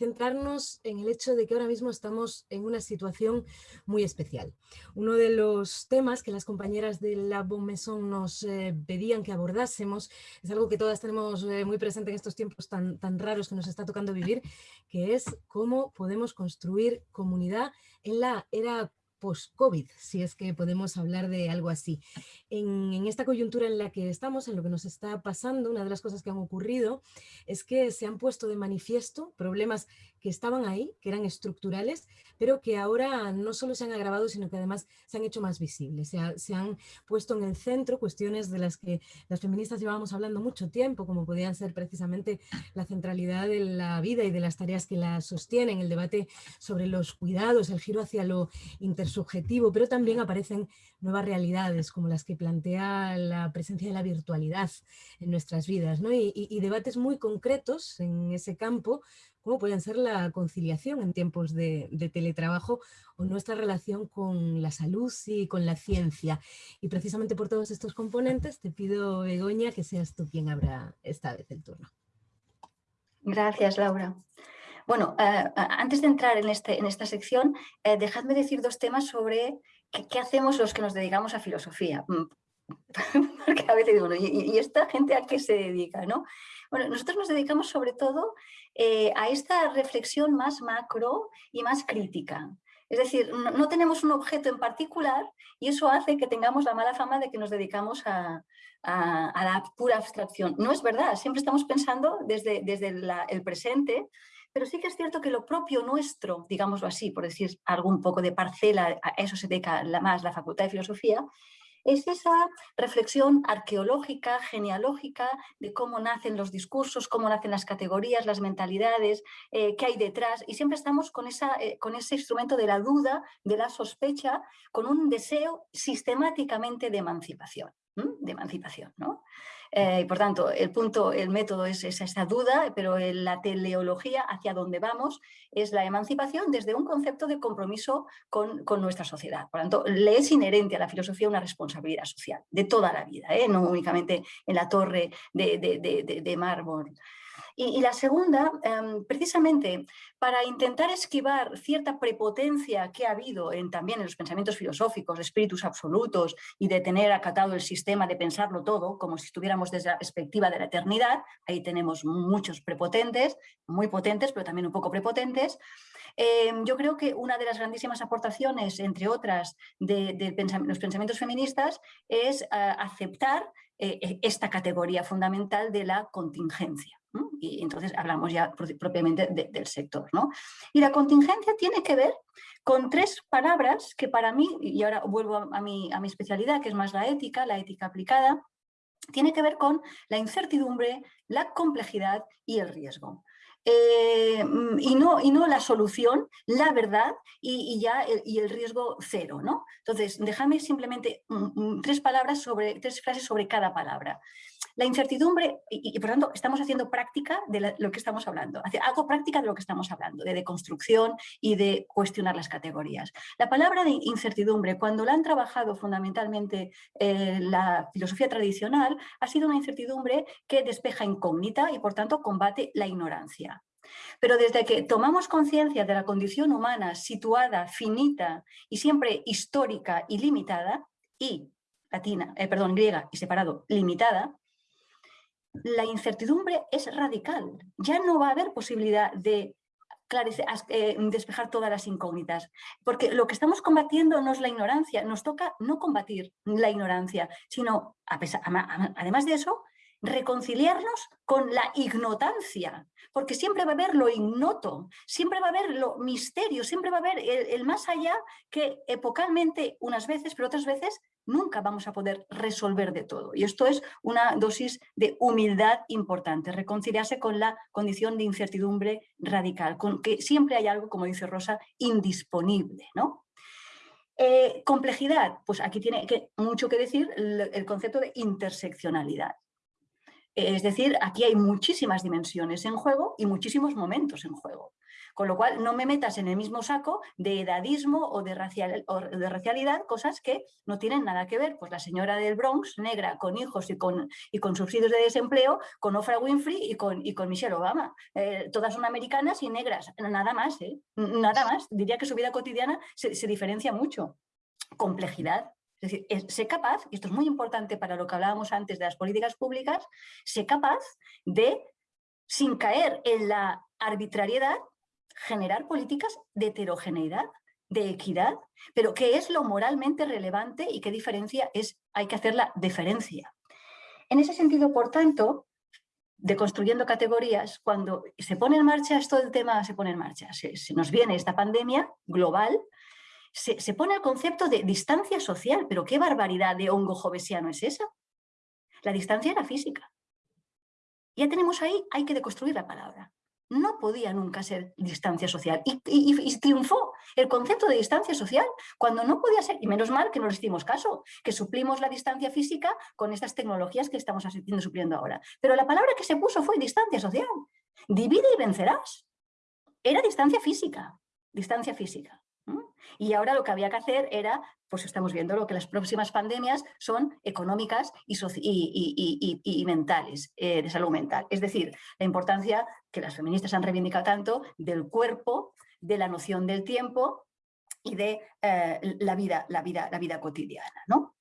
[SPEAKER 1] centrarnos en el hecho de que ahora mismo estamos en una situación muy especial. Uno de los temas que las compañeras de la Bonmaison nos eh, pedían que abordásemos es algo que todas tenemos eh, muy presente en estos tiempos tan, tan raros que nos está tocando vivir, que es cómo podemos construir comunidad en la era post-COVID, si es que podemos hablar de algo así. En, esta coyuntura en la que estamos, en lo que nos está pasando, una de las cosas que han ocurrido es que se han puesto de manifiesto problemas que estaban ahí, que eran estructurales, pero que ahora no solo se han agravado, sino que además se han hecho más visibles. Se, han puesto en el centro cuestiones de las que las feministas llevábamos hablando mucho tiempo, como podían ser precisamente la centralidad de la vida y de las tareas que la sostienen, el debate sobre los cuidados, el giro hacia lo intersubjetivo, pero también aparecen nuevas realidades como las que plantea la presencia de la virtualidad en nuestras vidas, ¿no? y, debates muy concretos en ese campo cómo pueden ser la conciliación en tiempos de, teletrabajo o nuestra relación con la salud y con la ciencia. Y precisamente por todos estos componentes te pido, Begoña, que seas tú quien abra esta vez el turno.
[SPEAKER 4] Gracias, Laura. Bueno, uh, antes de entrar en, este, en esta sección, uh, dejadme decir dos temas sobre qué, hacemos los que nos dedicamos a filosofía. Mm, porque a veces digo, ¿y, ¿y, esta gente a qué se dedica? ¿no? Bueno, nosotros nos dedicamos sobre todo eh, a esta reflexión más macro y más crítica. Es decir, no, tenemos un objeto en particular y eso hace que tengamos la mala fama de que nos dedicamos a, la pura abstracción. No es verdad, siempre estamos pensando desde, desde el presente, pero sí que es cierto que lo propio nuestro, digámoslo así, por decir algo un poco de parcela, a eso se dedica la, más la Facultad de Filosofía, es esa reflexión arqueológica, genealógica, de cómo nacen los discursos, cómo nacen las categorías, las mentalidades, eh, qué hay detrás. Y siempre estamos con, esa, eh, con ese instrumento de la duda, de la sospecha, con un deseo sistemáticamente de emancipación. de emancipación, ¿no? Eh, por tanto, el punto, el método es, es esa duda, pero la teleología hacia donde vamos es la emancipación desde un concepto de compromiso con, con, nuestra sociedad. Por tanto, le es inherente a la filosofía una responsabilidad social de toda la vida, ¿eh? no únicamente en la torre de, de, de, de mármol. Y, y la segunda, eh, precisamente para intentar esquivar cierta prepotencia que ha habido también en los pensamientos filosóficos, espíritus absolutos y de tener acatado el sistema de pensarlo todo, como si estuviéramos desde la perspectiva de la eternidad, ahí tenemos muchos prepotentes, muy potentes, pero también un poco prepotentes, eh, yo creo que una de las grandísimas aportaciones, entre otras, de, de pensam los pensamientos feministas es uh, aceptar eh, esta categoría fundamental de la contingencia. Y entonces hablamos ya propiamente de, del sector. ¿no? Y la contingencia tiene que ver con tres palabras que para mí, y ahora vuelvo a, mi, a mi especialidad, que es más la ética, la ética aplicada, tiene que ver con la incertidumbre, la complejidad y el riesgo. Eh, y, no, y no la solución, la verdad y, ya el, y el riesgo cero. ¿no? Entonces, déjame simplemente mm, tres palabras sobre, tres frases sobre cada palabra. La incertidumbre, y, por tanto estamos haciendo práctica de lo que estamos hablando, hago práctica de lo que estamos hablando, de deconstrucción y de cuestionar las categorías. La palabra de incertidumbre, cuando la han trabajado fundamentalmente eh, la filosofía tradicional, ha sido una incertidumbre que despeja incógnita y por tanto combate la ignorancia. Pero desde que tomamos conciencia de la condición humana situada, finita y siempre histórica y limitada, y latina, eh, perdón, griega y separado, limitada, la incertidumbre es radical. Ya no va a haber posibilidad de eh, despejar todas las incógnitas, porque lo que estamos combatiendo no es la ignorancia, nos toca no combatir la ignorancia, sino, además de eso, reconciliarnos con la ignotancia, porque siempre va a haber lo ignoto, siempre va a haber lo misterio, siempre va a haber el más allá que epocalmente unas veces, pero otras veces nunca vamos a poder resolver de todo. Y esto es una dosis de humildad importante, reconciliarse con la condición de incertidumbre radical, con que siempre hay algo, como dice Rosa, indisponible. ¿no? Eh, complejidad, pues aquí tiene mucho que decir el concepto de interseccionalidad. Es decir, aquí hay muchísimas dimensiones en juego y muchísimos momentos en juego. Con lo cual, no me metas en el mismo saco de edadismo o de, racialidad, cosas que no tienen nada que ver. Pues la señora del Bronx, negra, con hijos y con, y con subsidios de desempleo, con Oprah Winfrey y con, y con Michelle Obama. Eh, todas son americanas y negras, nada más, ¿eh? nada más. Diría que su vida cotidiana se, se diferencia mucho. Complejidad, es decir, sé capaz, y esto es muy importante para lo que hablábamos antes de las políticas públicas, sé capaz de, sin caer en la arbitrariedad, generar políticas de heterogeneidad. de equidad, pero qué es lo moralmente relevante y qué diferencia es, hay que hacer la diferencia. En ese sentido, por tanto, de construyendo categorías, cuando se pone en marcha esto del tema, se pone en marcha, se, nos viene esta pandemia global, se, se, pone el concepto de distancia social, pero qué barbaridad de hongo jovesiano es esa. La distancia era física. Ya tenemos ahí, hay que deconstruir la palabra no podía nunca ser distancia social. Y, triunfó el concepto de distancia social cuando no podía ser, y menos mal que no les hicimos caso, que suplimos la distancia física con estas tecnologías que estamos asistiendo supliendo ahora. Pero la palabra que se puso fue distancia social. Divide y vencerás. Era distancia física, distancia física. Y ahora lo que había que hacer era, pues estamos viendo lo que las próximas pandemias son económicas y, mentales, eh, de salud mental. Es decir, la importancia que las feministas han reivindicado tanto del cuerpo, de la noción del tiempo y de eh, la, vida, la, vida, la vida cotidiana. ¿no?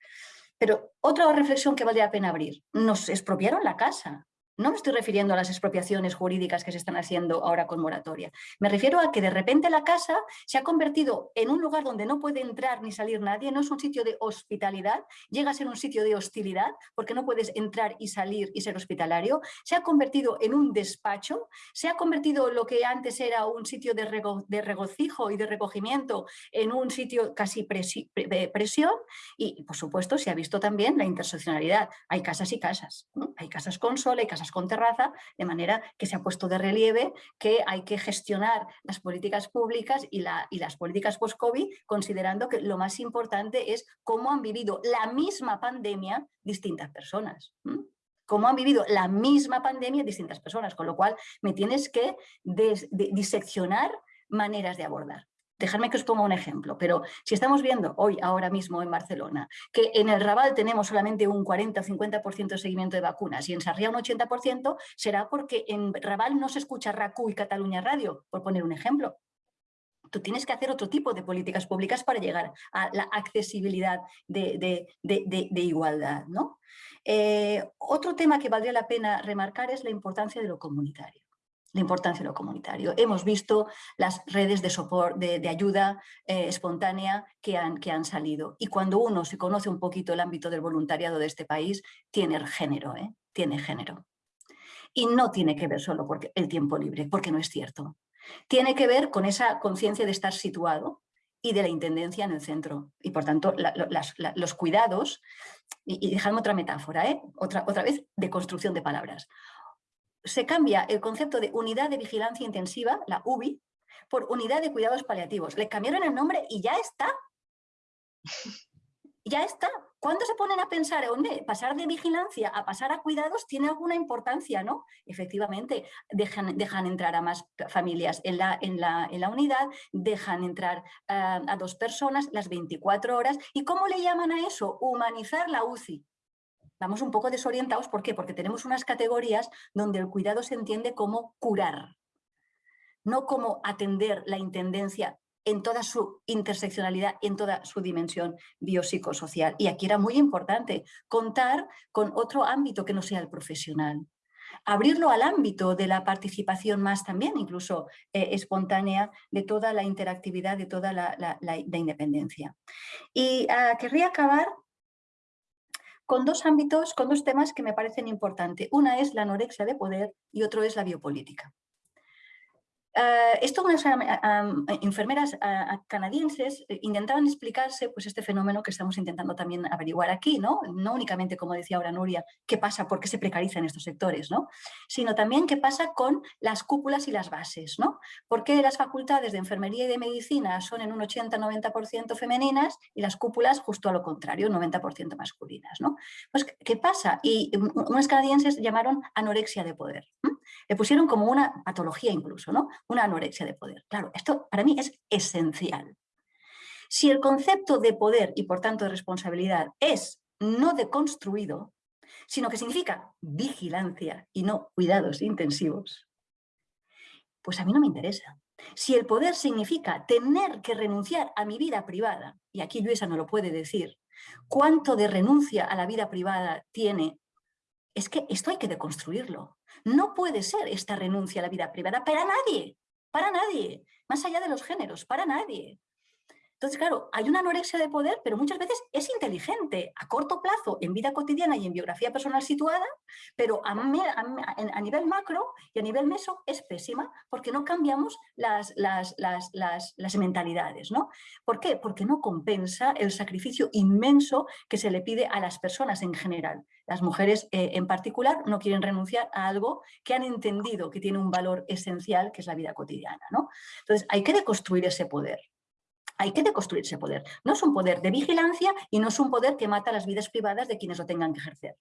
[SPEAKER 4] Pero otra reflexión que vale la pena abrir, nos expropiaron la casa, no me estoy refiriendo a las expropiaciones jurídicas que se están haciendo ahora con moratoria. Me refiero a que de repente la casa se ha convertido en un lugar donde no puede entrar ni salir nadie, no es un sitio de hospitalidad, llega a ser un sitio de hostilidad porque no puedes entrar y salir y ser hospitalario, se ha convertido en un despacho, se ha convertido lo que antes era un sitio de, regocijo y de recogimiento en un sitio casi presión y por supuesto se ha visto también la interseccionalidad. Hay casas y casas, hay casas con sol, hay casas con terraza, de manera que se ha puesto de relieve que hay que gestionar las políticas públicas y, las políticas post-COVID considerando que lo más importante es cómo han vivido la misma pandemia distintas personas. cómo han vivido la misma pandemia distintas personas, con lo cual me tienes que diseccionar maneras de abordar. Dejadme que os ponga un ejemplo, pero si estamos viendo hoy, ahora mismo en Barcelona, que en el Raval tenemos solamente un 40 o 50% de seguimiento de vacunas y en Sarriá un 80%, será porque en Raval no se escucha RACU y Cataluña Radio, por poner un ejemplo. Tú tienes que hacer otro tipo de políticas públicas para llegar a la accesibilidad de, igualdad. ¿no? Eh, otro tema que valdría la pena remarcar es la importancia de lo comunitario la importancia de lo comunitario. Hemos visto las redes de, soporte, de, ayuda eh, espontánea que han, que han salido. Y cuando uno se conoce un poquito el ámbito del voluntariado de este país, tiene género, ¿eh? tiene género. Y no tiene que ver solo porque el tiempo libre, porque no es cierto. Tiene que ver con esa conciencia de estar situado y de la intendencia en el centro. Y por tanto, los cuidados, y, y otra metáfora, ¿eh? otra, otra vez de construcción de palabras se cambia el concepto de unidad de vigilancia intensiva, la UBI, por unidad de cuidados paliativos. Le cambiaron el nombre y ya está. Ya está. ¿Cuándo se ponen a pensar, dónde pasar de vigilancia a pasar a cuidados tiene alguna importancia, no? Efectivamente, dejan, dejan entrar a más familias en la, en la, unidad, dejan entrar a dos personas las 24 horas. ¿Y cómo le llaman a eso? Humanizar la UCI vamos un poco desorientados. ¿Por qué? Porque tenemos unas categorías donde el cuidado se entiende como curar, no como atender la intendencia en toda su interseccionalidad, en toda su dimensión biopsicosocial. Y aquí era muy importante contar con otro ámbito que no sea el profesional. Abrirlo al ámbito de la participación más también, incluso eh, espontánea, de toda la interactividad, de toda la, independencia. Y ah, querría acabar con dos ámbitos, con dos temas que me parecen importantes. Una es la anorexia de poder y otro es la biopolítica. Uh, esto unas enfermeras canadienses eh, intentaban explicarse pues, este fenómeno que estamos intentando también averiguar aquí, ¿no? no únicamente, como decía ahora Nuria, qué pasa, por qué se precarizan estos sectores, ¿no? sino también qué pasa con las cúpulas y las bases. ¿no? ¿Por qué las facultades de enfermería y de medicina son en un 80-90% femeninas y las cúpulas justo a lo contrario, 90% masculinas? ¿no? Pues, ¿qué pasa? Y unos canadienses llamaron anorexia de poder. Le pusieron como una patología incluso, ¿no? Una anorexia de poder. Claro, esto para mí es esencial. Si el concepto de poder y por tanto de responsabilidad es no deconstruido, sino que significa vigilancia y no cuidados intensivos, pues a mí no me interesa. Si el poder significa tener que renunciar a mi vida privada, y aquí Luisa no lo puede decir, cuánto de renuncia a la vida privada tiene, es que esto hay que deconstruirlo. No puede ser esta renuncia a la vida privada para nadie, para nadie, más allá de los géneros, para nadie. Entonces, claro, hay una anorexia de poder, pero muchas veces es inteligente a corto plazo, en vida cotidiana y en biografía personal situada, pero a, nivel macro y a nivel meso es pésima porque no cambiamos las, las, mentalidades. ¿no? ¿Por qué? Porque no compensa el sacrificio inmenso que se le pide a las personas en general. Las mujeres eh, en particular no quieren renunciar a algo que han entendido que tiene un valor esencial, que es la vida cotidiana. ¿no? Entonces, hay que deconstruir ese poder hay que deconstruir ese poder. No es un poder de vigilancia y no es un poder que mata las vidas privadas de quienes lo tengan que ejercer.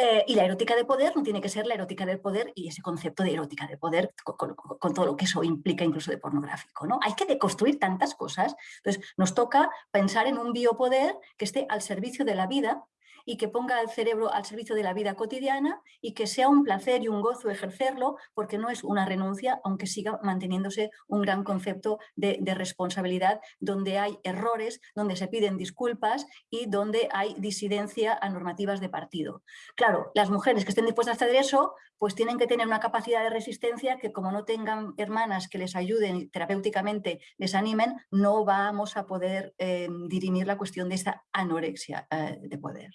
[SPEAKER 4] Eh, y la erótica de poder no tiene que ser la erótica del poder y ese concepto de erótica de poder con, todo lo que eso implica incluso de pornográfico. ¿no? Hay que deconstruir tantas cosas. Entonces nos toca pensar en un biopoder que esté al servicio de la vida y que ponga el cerebro al servicio de la vida cotidiana y que sea un placer y un gozo ejercerlo porque no es una renuncia, aunque siga manteniéndose un gran concepto de, responsabilidad donde hay errores, donde se piden disculpas y donde hay disidencia a normativas de partido. Claro, las mujeres que estén dispuestas a hacer eso, pues tienen que tener una capacidad de resistencia que como no tengan hermanas que les ayuden terapéuticamente, les animen, no vamos a poder eh, dirimir la cuestión de esa anorexia eh, de poder.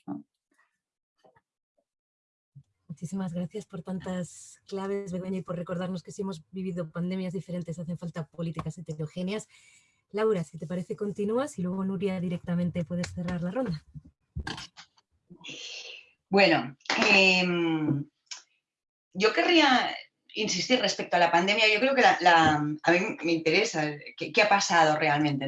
[SPEAKER 1] Muchísimas gracias por tantas claves, Begoña, y por recordarnos que si hemos vivido pandemias diferentes hacen falta políticas heterogéneas. Laura, si te parece, continúas y luego Nuria directamente puedes cerrar la ronda.
[SPEAKER 5] Bueno, em, yo querría insistir respecto a la pandemia. Yo creo que a mí me interesa qué, ha pasado realmente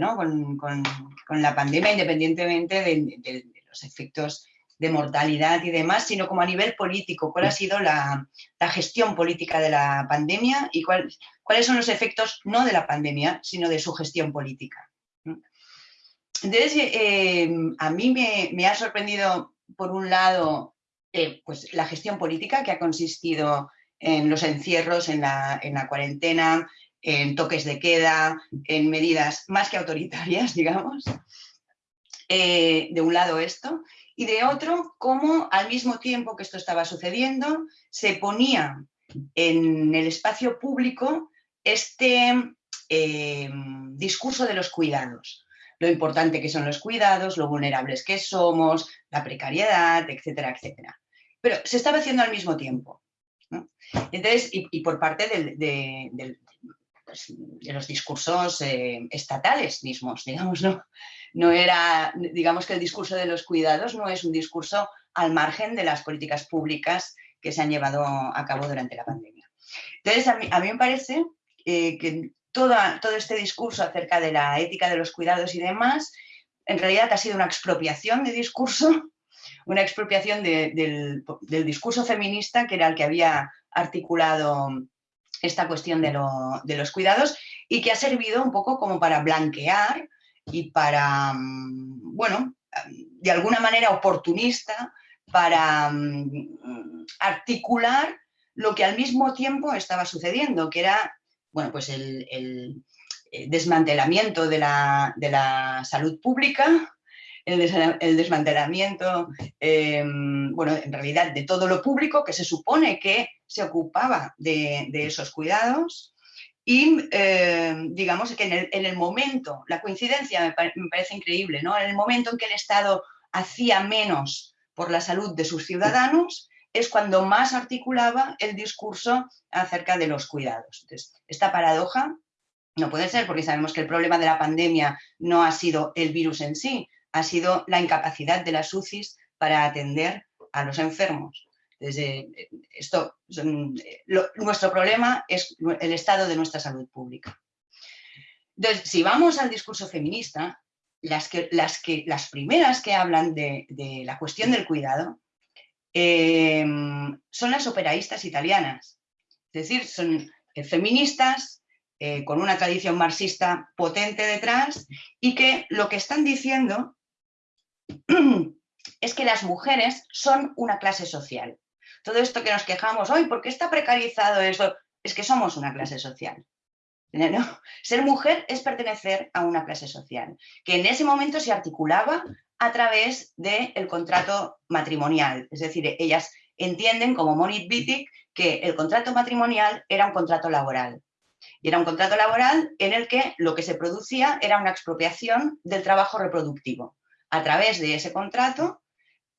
[SPEAKER 5] con, la pandemia, independientemente de los efectos de mortalidad y demás, sino como a nivel político, cuál ha sido la, gestión política de la pandemia y cuáles son los efectos no de la pandemia, sino de su gestión política. Entonces, eh, a mí me, ha sorprendido, por un lado, eh, pues la gestión política que ha consistido en los encierros, en la, cuarentena, en toques de queda, en medidas más que autoritarias, digamos. Eh, de un lado esto, y de otro, cómo al mismo tiempo que esto estaba sucediendo, se ponía en el espacio público este eh, discurso de los cuidados. Lo importante que son los cuidados, lo vulnerables que somos, la precariedad, etcétera, etcétera. Pero se estaba haciendo al mismo tiempo. Entonces, y, por parte de, pues, los discursos eh, estatales mismos, digamos, ¿no? no era, digamos que el discurso de los cuidados no es un discurso al margen de las políticas públicas que se han llevado a cabo durante la pandemia. Entonces, a mí, me parece eh, que todo este discurso acerca de la ética de los cuidados y demás, en realidad ha sido una expropiación de discurso, una expropiación del, discurso feminista que era el que había articulado esta cuestión de, de los cuidados y que ha servido un poco como para blanquear y para, mm, bueno, de alguna manera oportunista para mm, articular lo que al mismo tiempo estaba sucediendo, que era, bueno, pues el, eh, desmantelamiento de la, salud pública, el, desmantelamiento, em, bueno, en realidad de todo lo público que se supone que se ocupaba de esos cuidados, y eh, digamos que en el, momento, la coincidencia me, parece increíble, ¿no? En el momento en que el Estado hacía menos por la salud de sus ciudadanos, es cuando más articulaba el discurso acerca de los cuidados. Entonces, esta paradoja no puede ser porque sabemos que el problema de la pandemia no ha sido el virus en sí, ha sido la incapacidad de las UCIs para atender a los enfermos. Desde esto, nuestro problema es el estado de nuestra salud pública. Entonces, si vamos al discurso feminista, las, que, las, que, las primeras que hablan de, la cuestión del cuidado em, son las operaístas italianas. Es decir, son eh, feministas eh, con una tradición marxista potente detrás y que lo que están diciendo es que las mujeres son una clase social todo esto que nos quejamos, hoy, ¿por qué está precarizado eso? Es que somos una clase social. Ser mujer es pertenecer a una clase social, que en ese momento se articulaba a través del contrato matrimonial. Es decir, ellas entienden, como Monit Wittig, que el contrato matrimonial era un contrato laboral. Y era un contrato laboral en el que lo que se producía era una expropiación del trabajo reproductivo. A través de ese contrato,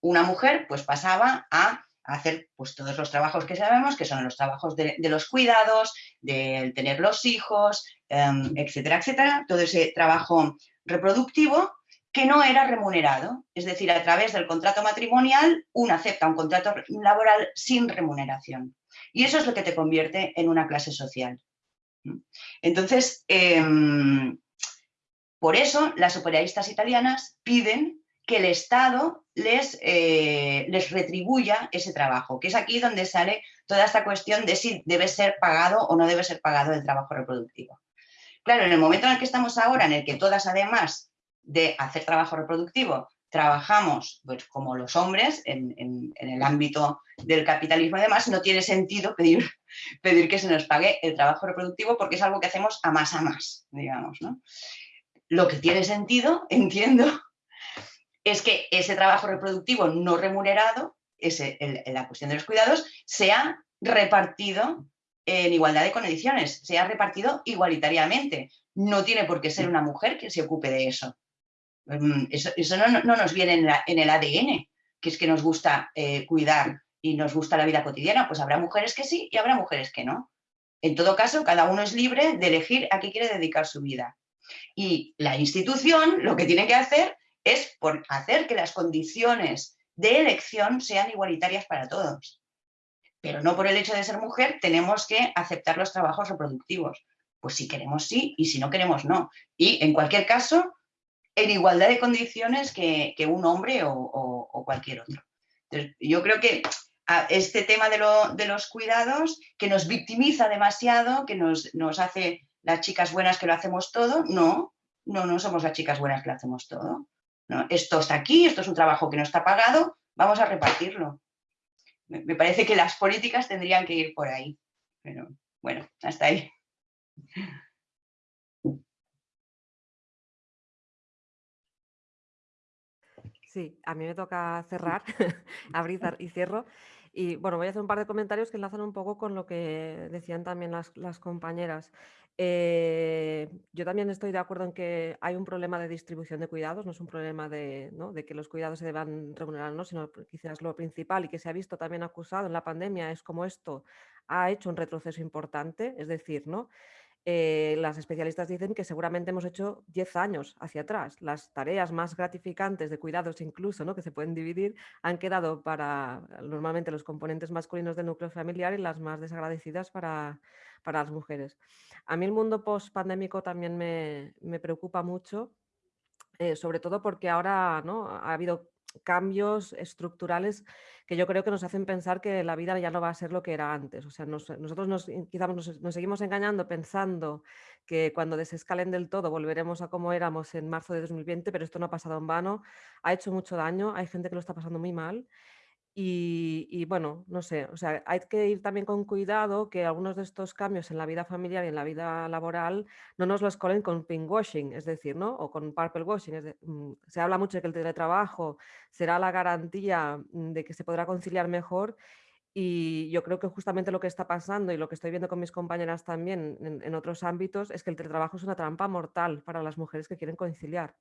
[SPEAKER 5] una mujer pues pasaba a hacer pues, todos los trabajos que sabemos, que son los trabajos de, los cuidados, de tener los hijos, em, etcétera, etcétera, todo ese trabajo reproductivo que no era remunerado. Es decir, a través del contrato matrimonial, uno acepta un contrato laboral sin remuneración. Y eso es lo que te convierte en una clase social. Entonces, em, por eso las superialistas italianas piden que el Estado les, eh, les retribuya ese trabajo, que es aquí donde sale toda esta cuestión de si debe ser pagado o no debe ser pagado el trabajo reproductivo. Claro, en el momento en el que estamos ahora, en el que todas además de hacer trabajo reproductivo, trabajamos pues, como los hombres en, el ámbito del capitalismo y demás, no tiene sentido pedir, pedir que se nos pague el trabajo reproductivo porque es algo que hacemos a más a más, digamos. Lo que tiene sentido, entiendo, es que ese trabajo reproductivo no remunerado, ese, la cuestión de los cuidados, sea repartido en igualdad de condiciones, sea repartido igualitariamente. No tiene por qué ser una mujer quien se ocupe de eso. Mm, eso, no, nos viene en, el ADN, que es que nos gusta eh, cuidar y nos gusta la vida cotidiana. Pues habrá mujeres que sí y habrá mujeres que no. En todo caso, cada uno es libre de elegir a qué quiere dedicar su vida. Y la institución lo que tiene que hacer es hacer que las condiciones de elección sean igualitarias para todos. Pero no por el hecho de ser mujer tenemos que aceptar los trabajos reproductivos. Pues si queremos sí y si no queremos no. Y en cualquier caso, en igualdad de condiciones que, un hombre o, cualquier otro. yo creo que este tema de, los cuidados, que nos victimiza demasiado, que nos, nos hace las chicas buenas que lo hacemos todo, no, no, no somos las chicas buenas que lo hacemos todo. Esto está aquí, esto es un trabajo que no está pagado, vamos a repartirlo. Me, parece que las políticas tendrían que ir por ahí. Pero bueno, hasta ahí.
[SPEAKER 3] Sí, a mí me toca cerrar, abrir y cierro. Y bueno, voy a hacer un par de comentarios que enlazan un poco con lo que decían también las compañeras. Eh, yo también estoy de acuerdo en que hay un problema de distribución de cuidados, no es un problema de, que los cuidados se deban remunerar, ¿no? sino quizás lo principal y que se ha visto también acusado en la pandemia es como esto ha hecho un retroceso importante, es decir, ¿no? Eh, las especialistas dicen que seguramente hemos hecho 10 años hacia atrás. Las tareas más gratificantes de cuidados incluso, ¿no? que se pueden dividir, han quedado para normalmente los componentes masculinos del núcleo familiar y las más desagradecidas para, para las mujeres. A mí el mundo post-pandémico también me, preocupa mucho, eh, sobre todo porque ahora ¿no? ha habido cambios estructurales que yo creo que nos hacen pensar que la vida ya no va a ser lo que era antes. O sea, nosotros nos, quizás nos, seguimos engañando pensando que cuando desescalen del todo volveremos a como éramos en marzo de 2020, pero esto no ha pasado en vano, ha hecho mucho daño, hay gente que lo está pasando muy mal y, bueno, no sé, o sea, hay que ir también con cuidado que algunos de estos cambios en la vida familiar y en la vida laboral no nos los colen con pinkwashing, es decir, ¿no? O con purple washing. Mm, se habla mucho de que el teletrabajo será la garantía mm, de que se podrá conciliar mejor y yo creo que justamente lo que está pasando y lo que estoy viendo con mis compañeras también en otros ámbitos es que el teletrabajo es una trampa mortal para las mujeres que quieren conciliar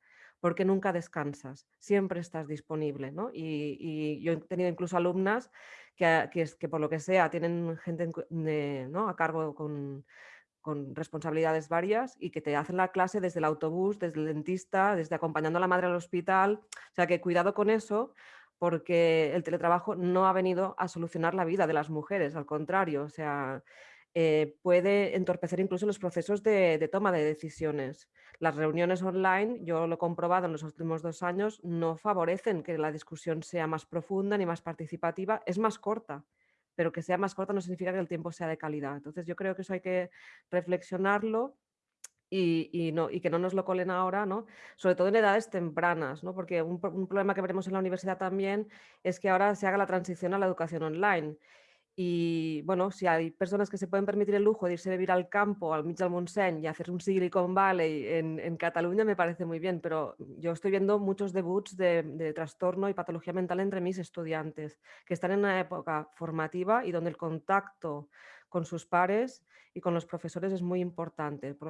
[SPEAKER 3] porque nunca descansas, siempre estás disponible. ¿no? Y, yo he tenido incluso alumnas que, que, por lo que sea tienen gente ¿no? a cargo con, con responsabilidades varias y que te hacen la clase desde el autobús, desde el dentista, desde acompañando a la madre al hospital. O sea que cuidado con eso porque el teletrabajo no ha venido a solucionar la vida de las mujeres, al contrario, o sea, eh, puede entorpecer incluso los procesos de, toma de decisiones. Las reuniones online, yo lo he comprobado en los últimos dos años, no favorecen que la discusión sea más profunda ni más participativa, es más corta, pero que sea más corta no significa que el tiempo sea de calidad. Entonces yo creo que eso hay que reflexionarlo y, no, y, que no nos lo colen ahora, ¿no? sobre todo en edades tempranas, ¿no? porque un, un, problema que veremos en la universidad también es que ahora se haga la transición a la educación online Y bueno, si hay personas que se pueden permitir el lujo de irse a vivir al campo, al Mitchell Montseny y hacer un Silicon Valley en, en, Cataluña, me parece muy bien, pero yo estoy viendo muchos debuts de, de, trastorno y patología mental entre mis estudiantes, que están en una época formativa y donde el contacto con sus pares y con los profesores es muy importante. Yo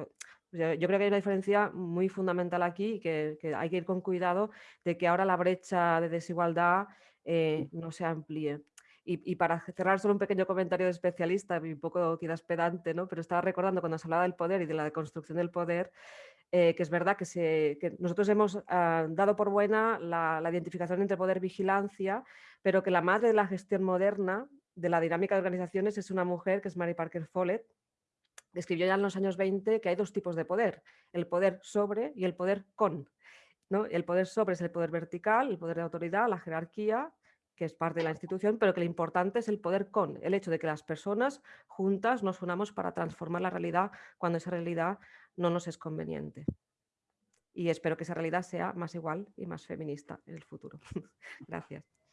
[SPEAKER 3] creo que hay una diferencia muy fundamental aquí y que, que hay que ir con cuidado de que ahora la brecha de desigualdad eh, no se amplíe. Y, para cerrar solo un pequeño comentario de especialista, un poco quizás pedante, ¿no? pero estaba recordando cuando se hablaba del poder y de la deconstrucción del poder, eh, que es verdad que, nosotros hemos ah, dado por buena la, identificación entre poder y vigilancia, pero que la madre de la gestión moderna, de la dinámica de organizaciones, es una mujer que es Mary Parker Follett, que escribió ya en los años 20 que hay dos tipos de poder, el poder sobre y el poder con. ¿no? El poder sobre es el poder vertical, el poder de autoridad, la jerarquía, que es parte de la institución, pero que lo importante es el poder con, el hecho de que las personas juntas nos unamos para transformar la realidad cuando esa realidad no nos es conveniente. Y espero que esa realidad sea más igual y más feminista en el futuro. Gracias.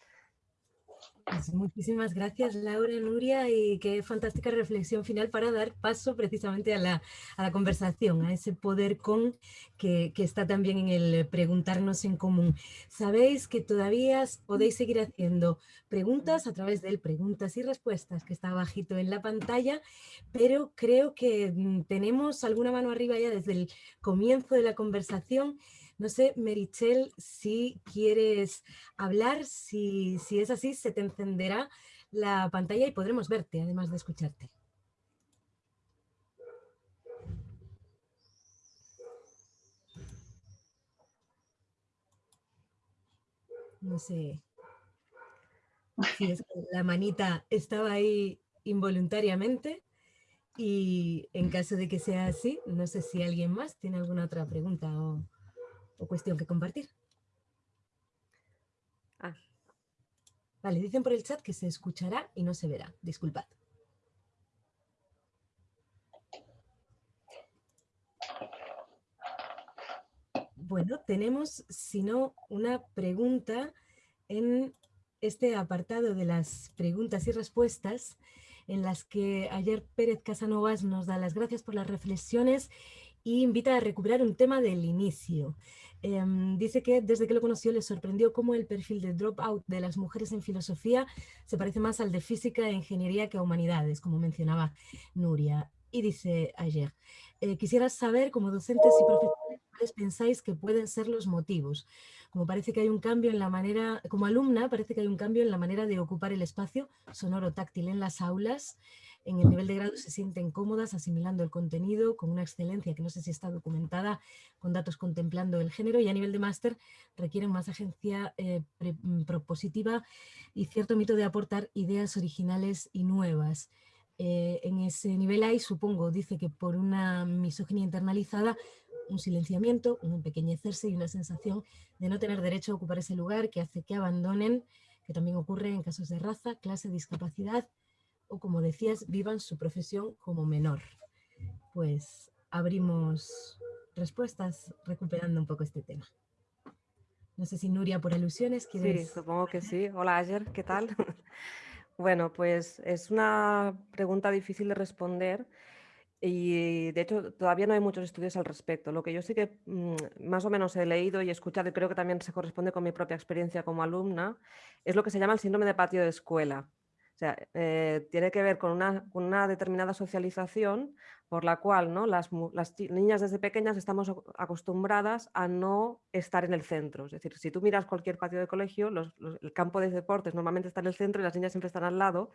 [SPEAKER 1] Pues muchísimas gracias Laura, Nuria y qué fantástica reflexión final para dar paso precisamente a la, a la conversación, a ese poder con que, que, está también en el preguntarnos en común. Sabéis que todavía podéis seguir haciendo preguntas a través del preguntas y respuestas que está bajito en la pantalla, pero creo que mm, tenemos alguna mano arriba ya desde el comienzo de la conversación no sé, Merichel, si quieres hablar, si, si es así, se te encenderá la pantalla y podremos verte, además de escucharte. No sé si es que la manita estaba ahí involuntariamente y en caso de que sea así, no sé si alguien más tiene alguna otra pregunta o cuestión que compartir. Ah. Vale, dicen por el chat que se escuchará y no se verá. Disculpad. Bueno, tenemos, si no, una pregunta en este apartado de las preguntas y respuestas en las que ayer Pérez Casanovas nos da las gracias por las reflexiones y invita a recuperar un tema del inicio. Em, dice que desde que lo conoció le sorprendió cómo el perfil de dropout de las mujeres en filosofía se parece más al de física e ingeniería que a humanidades, como mencionaba Nuria. Y dice ayer, eh, quisiera saber como docentes y profesores cuáles pensáis que pueden ser los motivos. Como parece que hay un cambio en la manera, como alumna parece que hay un cambio en la manera de ocupar el espacio sonoro táctil en las aulas, en el nivel de grado se sienten cómodas asimilando el contenido con una excelencia que no sé si está documentada con datos contemplando el género y a nivel de máster requieren más agencia eh, mm, propositiva y cierto mito de aportar ideas originales y nuevas. Eh, en ese nivel hay, supongo, dice que por una misoginia internalizada, un silenciamiento, un empequeñecerse y una sensación de no tener derecho a ocupar ese lugar que hace que abandonen, que también ocurre en casos de raza, clase, discapacidad, o como decías, vivan su profesión como menor. Pues abrimos respuestas recuperando un poco este tema. No sé si Nuria por alusiones quieres...
[SPEAKER 3] Sí, supongo que sí. Hola Ayer, ¿qué tal? bueno, pues es una pregunta difícil de responder y de hecho todavía no hay muchos estudios al respecto. Lo que yo sí que mm, más o menos he leído y escuchado y creo que también se corresponde con mi propia experiencia como alumna es lo que se llama el síndrome de patio de escuela o sea, eh, tiene que ver con una, determinada socialización por la cual ¿no? las, niñas desde pequeñas estamos acostumbradas a no estar en el centro. Es decir, si tú miras cualquier patio de colegio, el campo de deportes normalmente está en el centro y las niñas siempre están al lado.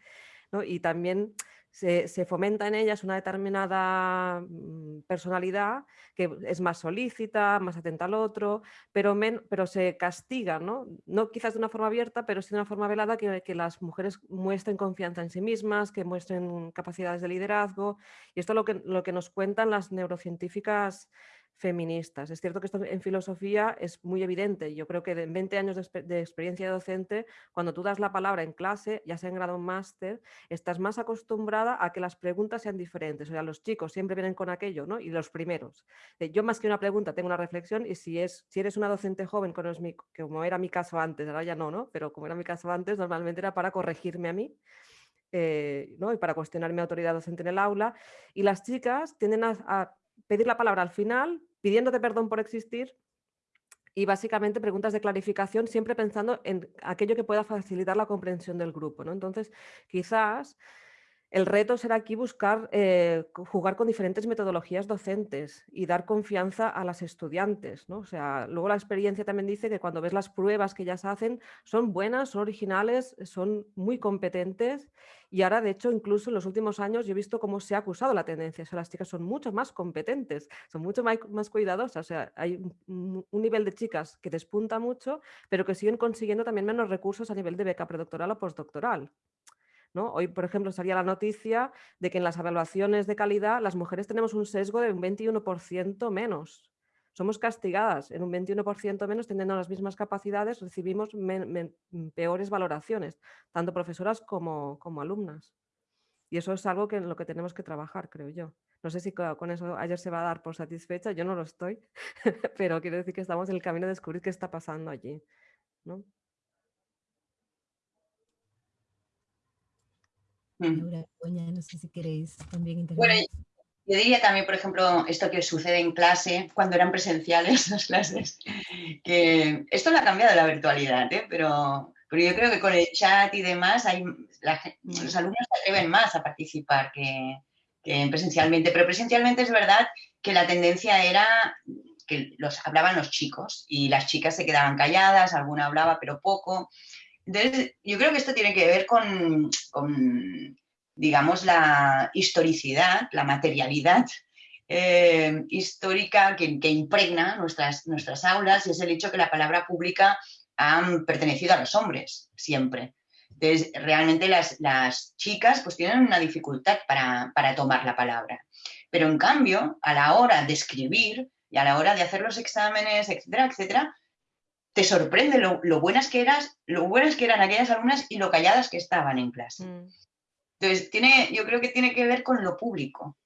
[SPEAKER 3] Y también se, fomenta en ellas una determinada mm, personalidad que es más solícita, más atenta al otro, pero, pero se castiga, ¿no? ¿no? quizás de una forma abierta, pero sí de una forma velada que, que las mujeres muestren confianza en sí mismas, que muestren capacidades de liderazgo. Y esto es lo que, lo que nos cuentan las neurocientíficas feministas. Es cierto que esto en filosofía es muy evidente. Yo creo que en 20 años de, experiencia docente, cuando tú das la palabra en clase, ya sea en grado máster, estás más acostumbrada a que las preguntas sean diferentes. O sea, los chicos siempre vienen con aquello, ¿no? Y los primeros. Yo más que una pregunta tengo una reflexión y si, es, si eres una docente joven, como era mi caso antes, ahora ya no, ¿no? Pero como era mi caso antes, normalmente era para corregirme a mí eh, ¿no? y para cuestionar mi autoridad docente en el aula. Y las chicas tienden a, pedir la palabra al final, pidiéndote perdón por existir y básicamente preguntas de clarificación siempre pensando en aquello que pueda facilitar la comprensión del grupo. ¿no? Entonces, quizás el reto será aquí buscar eh, jugar con diferentes metodologías docentes y dar confianza a las estudiantes. ¿no? O sea, luego la experiencia también dice que cuando ves las pruebas que ellas hacen son buenas, son originales, son muy competentes y ahora de hecho incluso en los últimos años yo he visto cómo se ha acusado la tendencia. O sea, las chicas son mucho más competentes, son mucho más, cuidadosas. O sea, hay un nivel de chicas que despunta mucho, pero que siguen consiguiendo también menos recursos a nivel de beca predoctoral o postdoctoral. Hoy, por ejemplo, salía la noticia de que en las evaluaciones de calidad las mujeres tenemos un sesgo de un 21% menos. Somos castigadas en un 21% menos, teniendo las mismas capacidades, recibimos peores valoraciones, tanto profesoras como, como alumnas. Y eso es algo que en lo que tenemos que trabajar, creo yo. No sé si con eso ayer se va a dar por satisfecha, yo no lo estoy, pero quiero decir que estamos en el camino de descubrir qué está pasando allí. ¿no?
[SPEAKER 1] No sé si queréis también
[SPEAKER 5] Bueno, yo diría también, por ejemplo, esto que sucede en clase, cuando eran presenciales las clases, que esto lo ha cambiado la virtualidad, ¿eh? pero, pero yo creo que con el chat y demás hay, los alumnos se atreven más a participar que, que presencialmente, pero presencialmente es verdad que la tendencia era que los hablaban los chicos y las chicas se quedaban calladas, alguna hablaba pero poco. Yo creo que esto tiene que ver con, digamos, la historicidad, la materialidad eh, histórica que, impregna nuestras, nuestras aulas y es el hecho que la palabra pública ha pertenecido a los hombres siempre. Entonces, realmente las, chicas pues tienen una dificultad para, para, tomar la palabra. Pero en cambio, a la hora de escribir y a la hora de hacer los exámenes, etcétera, etcétera, te sorprende lo, buenas que eras, lo buenas que eran aquellas alumnas y lo calladas que estaban en clase. Mm. Entonces, tiene, yo creo que tiene que ver con lo público,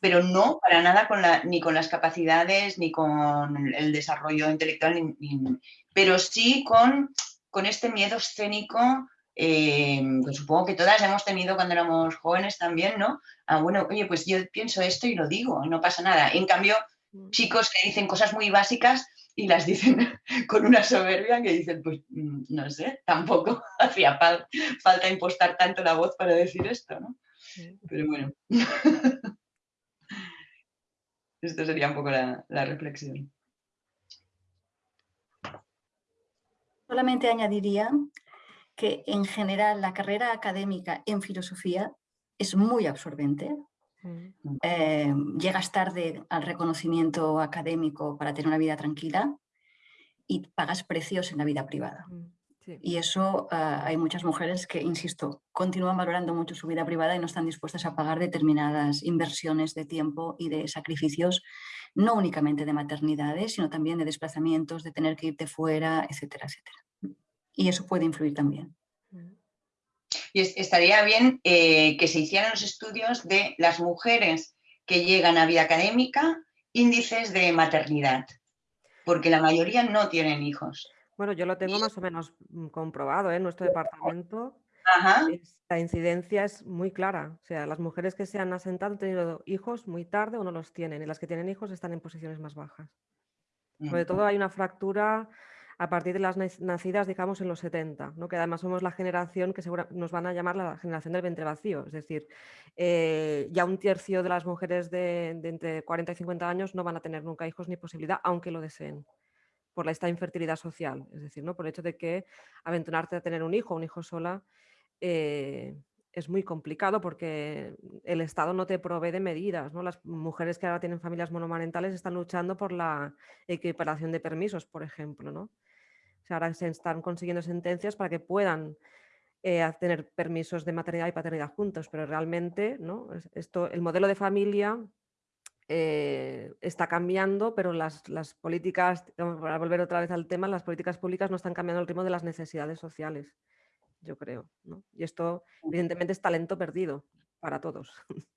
[SPEAKER 5] pero no para nada con la, ni con las capacidades, ni con el desarrollo intelectual, pero sí con, con este miedo escénico eh, que supongo que todas hemos tenido cuando éramos jóvenes también, ¿no? Ah, bueno, oye, pues yo pienso esto y lo digo, no pasa nada. En cambio, mm. chicos que dicen cosas muy básicas y las dicen con una soberbia que dicen, pues mm, no sé, tampoco hacía falta impostar tanto la voz para decir esto, ¿no? Pero bueno, esto sería un poco la, la reflexión.
[SPEAKER 4] Solamente añadiría que en general la carrera académica en filosofía es muy absorbente, eh, llegas tarde al reconocimiento académico para tener una vida tranquila y pagas precios en la vida privada. Mm, y eso ah, hay muchas mujeres que, insisto, continúan valorando mucho su vida privada y no están dispuestas a pagar determinadas inversiones de tiempo y de sacrificios, no únicamente de maternidades, sino también de desplazamientos, de tener que irte fuera, etcétera, etcétera. Y eso puede influir también. Mm.
[SPEAKER 5] Y estaría bien eh, que se hicieran los estudios de las mujeres que llegan a vida académica, índices de maternidad, porque la mayoría no tienen hijos.
[SPEAKER 3] Bueno, yo lo tengo más o menos mm, comprobado ¿eh? en nuestro departamento. La incidencia es muy clara. O sea, las mujeres que se han asentado han tenido hijos muy tarde o no los tienen, y las que tienen hijos están en posiciones más bajas. Sobre todo hay una fractura a partir de las nacidas, digamos, en los 70, ¿no? que además somos la generación que nos van a llamar la generación del ventre vacío, es decir, eh, ya un tercio de las mujeres de, entre 40 y 50 años no van a tener nunca hijos ni posibilidad, aunque lo deseen por esta infertilidad social, es decir, ¿no? por el hecho de que aventurarte a tener un hijo un hijo sola eh, es muy complicado porque el Estado no te provee de medidas. Las mujeres que ahora tienen familias monomarentales están luchando por la equiparación de permisos, por ejemplo. ¿no? Ahora se están consiguiendo sentencias para que puedan eh, tener permisos de maternidad y paternidad juntos, pero realmente ¿no? Esto, el modelo de familia eh, está cambiando, pero las, políticas, para volver otra vez al tema, las políticas públicas no están cambiando el ritmo de las necesidades sociales, yo creo. Y esto, evidentemente, es talento perdido para todos.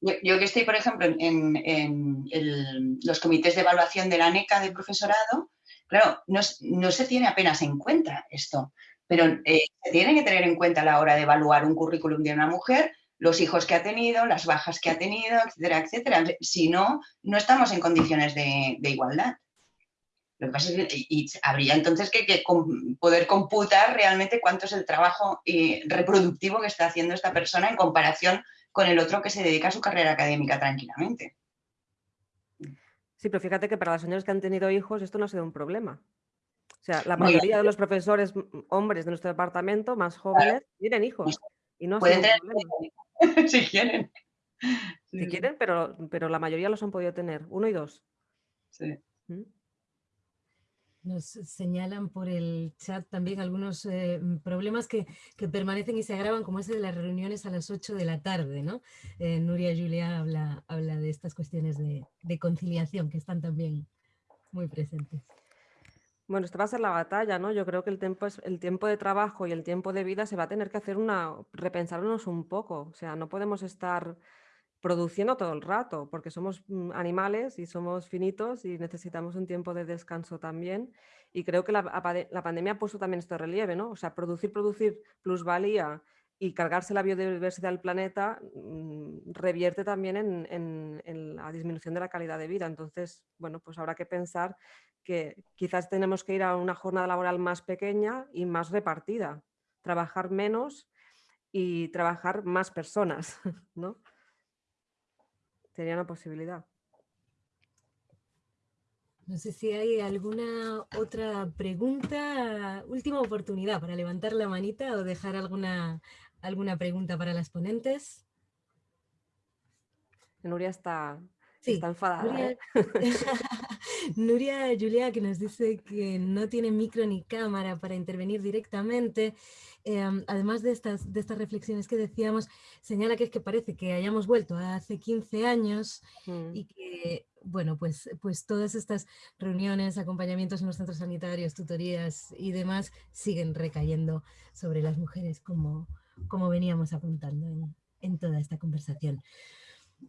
[SPEAKER 5] Yo, que estoy, por ejemplo, en, en los comités de evaluación de la NECA de profesorado, Claro, no, se tiene apenas en cuenta esto. pero eh, se tiene que tener en cuenta a la hora de evaluar un currículum de una mujer los hijos que ha tenido, las bajas que ha tenido, etcétera, etcétera. Si no, no estamos en condiciones de, igualdad. Lo que pasa es que habría entonces que, poder computar realmente cuánto es el trabajo eh, reproductivo que está haciendo esta persona en comparación con el otro que se dedica a su carrera académica tranquilamente.
[SPEAKER 3] Sí, pero fíjate que para las señores que han tenido hijos esto no ha sido un problema. O sea, la mayoría de los profesores hombres de nuestro departamento, más jóvenes, tienen hijos. Y no
[SPEAKER 5] Pueden tener si quieren.
[SPEAKER 3] Si quieren, pero, pero la mayoría los han podido tener, uno y dos.
[SPEAKER 5] Sí. ¿Mm?
[SPEAKER 1] Nos señalan por el chat también algunos eh, problemas que, permanecen y se agravan, como ese de las reuniones a las 8 de la tarde, ¿no? Eh, Nuria Julia habla, habla de estas cuestiones de, conciliación que están también muy presentes.
[SPEAKER 3] Bueno, esta va a ser la batalla, ¿no? Yo creo que el tiempo, es, el tiempo de trabajo y el tiempo de vida se va a tener que hacer una, repensarnos un poco. O sea, no podemos estar produciendo todo el rato, porque somos mm, animales y somos finitos y necesitamos un tiempo de descanso también. Y creo que la, pandemia ha puesto también esto de relieve, ¿no? O sea, producir, producir plusvalía y cargarse la biodiversidad del planeta mm, revierte también en, en, la disminución de la calidad de vida. Entonces, bueno, pues habrá que pensar que quizás tenemos que ir a una jornada laboral más pequeña y más repartida, trabajar menos y trabajar más personas, ¿no? Sería una posibilidad.
[SPEAKER 1] No sé si hay alguna otra pregunta. Última oportunidad para levantar la manita o dejar alguna, alguna pregunta para las ponentes.
[SPEAKER 3] Nuria está, está enfadada.
[SPEAKER 1] Nuria, ¿eh? Nuria Julia que nos dice que no tiene micro ni cámara para intervenir directamente Em, además de estas, de estas reflexiones que decíamos, señala que es que parece que hayamos vuelto hace 15 años mm. y que, bueno, pues, pues todas estas reuniones, acompañamientos en los centros sanitarios, tutorías y demás siguen recayendo sobre las mujeres como, como veníamos apuntando en, en toda esta conversación.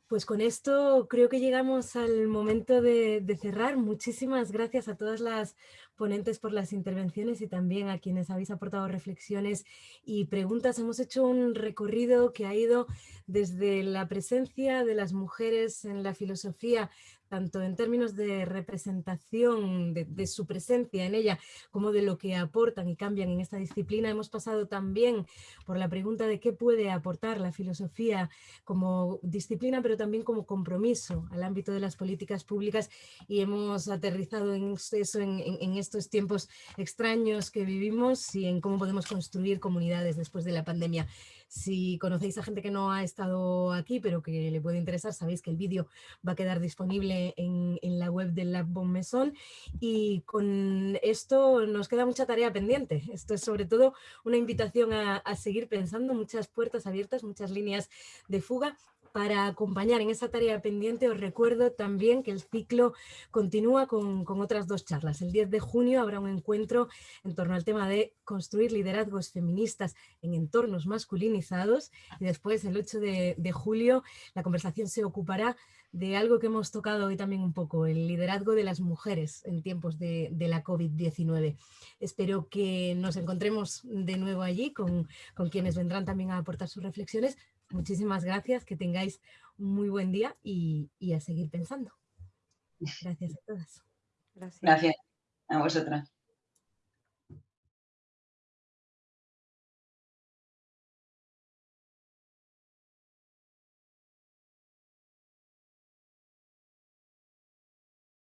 [SPEAKER 1] Pues con esto creo que llegamos al momento de, cerrar. Muchísimas gracias a todas las ponentes por las intervenciones y también a quienes habéis aportado reflexiones y preguntas. Hemos hecho un recorrido que ha ido desde la presencia de las mujeres en la filosofía tanto en términos de representación de, su presencia en ella, como de lo que aportan y cambian en esta disciplina. Hemos pasado también por la pregunta de qué puede aportar la filosofía como disciplina, pero también como compromiso al ámbito de las políticas públicas y hemos aterrizado en eso en, en estos tiempos extraños que vivimos y en cómo podemos construir comunidades después de la pandemia. Si conocéis a gente que no ha estado aquí, pero que le puede interesar, sabéis que el vídeo va a quedar disponible en, la web del Lab Bon Maison. Y con esto nos queda mucha tarea pendiente. Esto es sobre todo una invitación a, a seguir pensando, muchas puertas abiertas, muchas líneas de fuga para acompañar en esa tarea pendiente os recuerdo también que el ciclo continúa con, otras dos charlas. El 10 de junio habrá un encuentro en torno al tema de construir liderazgos feministas en entornos masculinizados y después el 8 de, julio la conversación se ocupará de algo que hemos tocado hoy también un poco, el liderazgo de las mujeres en tiempos de, la COVID-19. Espero que nos encontremos de nuevo allí con quienes vendrán también a aportar sus reflexiones, Muchísimas gracias, que tengáis un muy buen día y, a seguir pensando. Gracias a todas.
[SPEAKER 5] Gracias. Gracias a vosotras.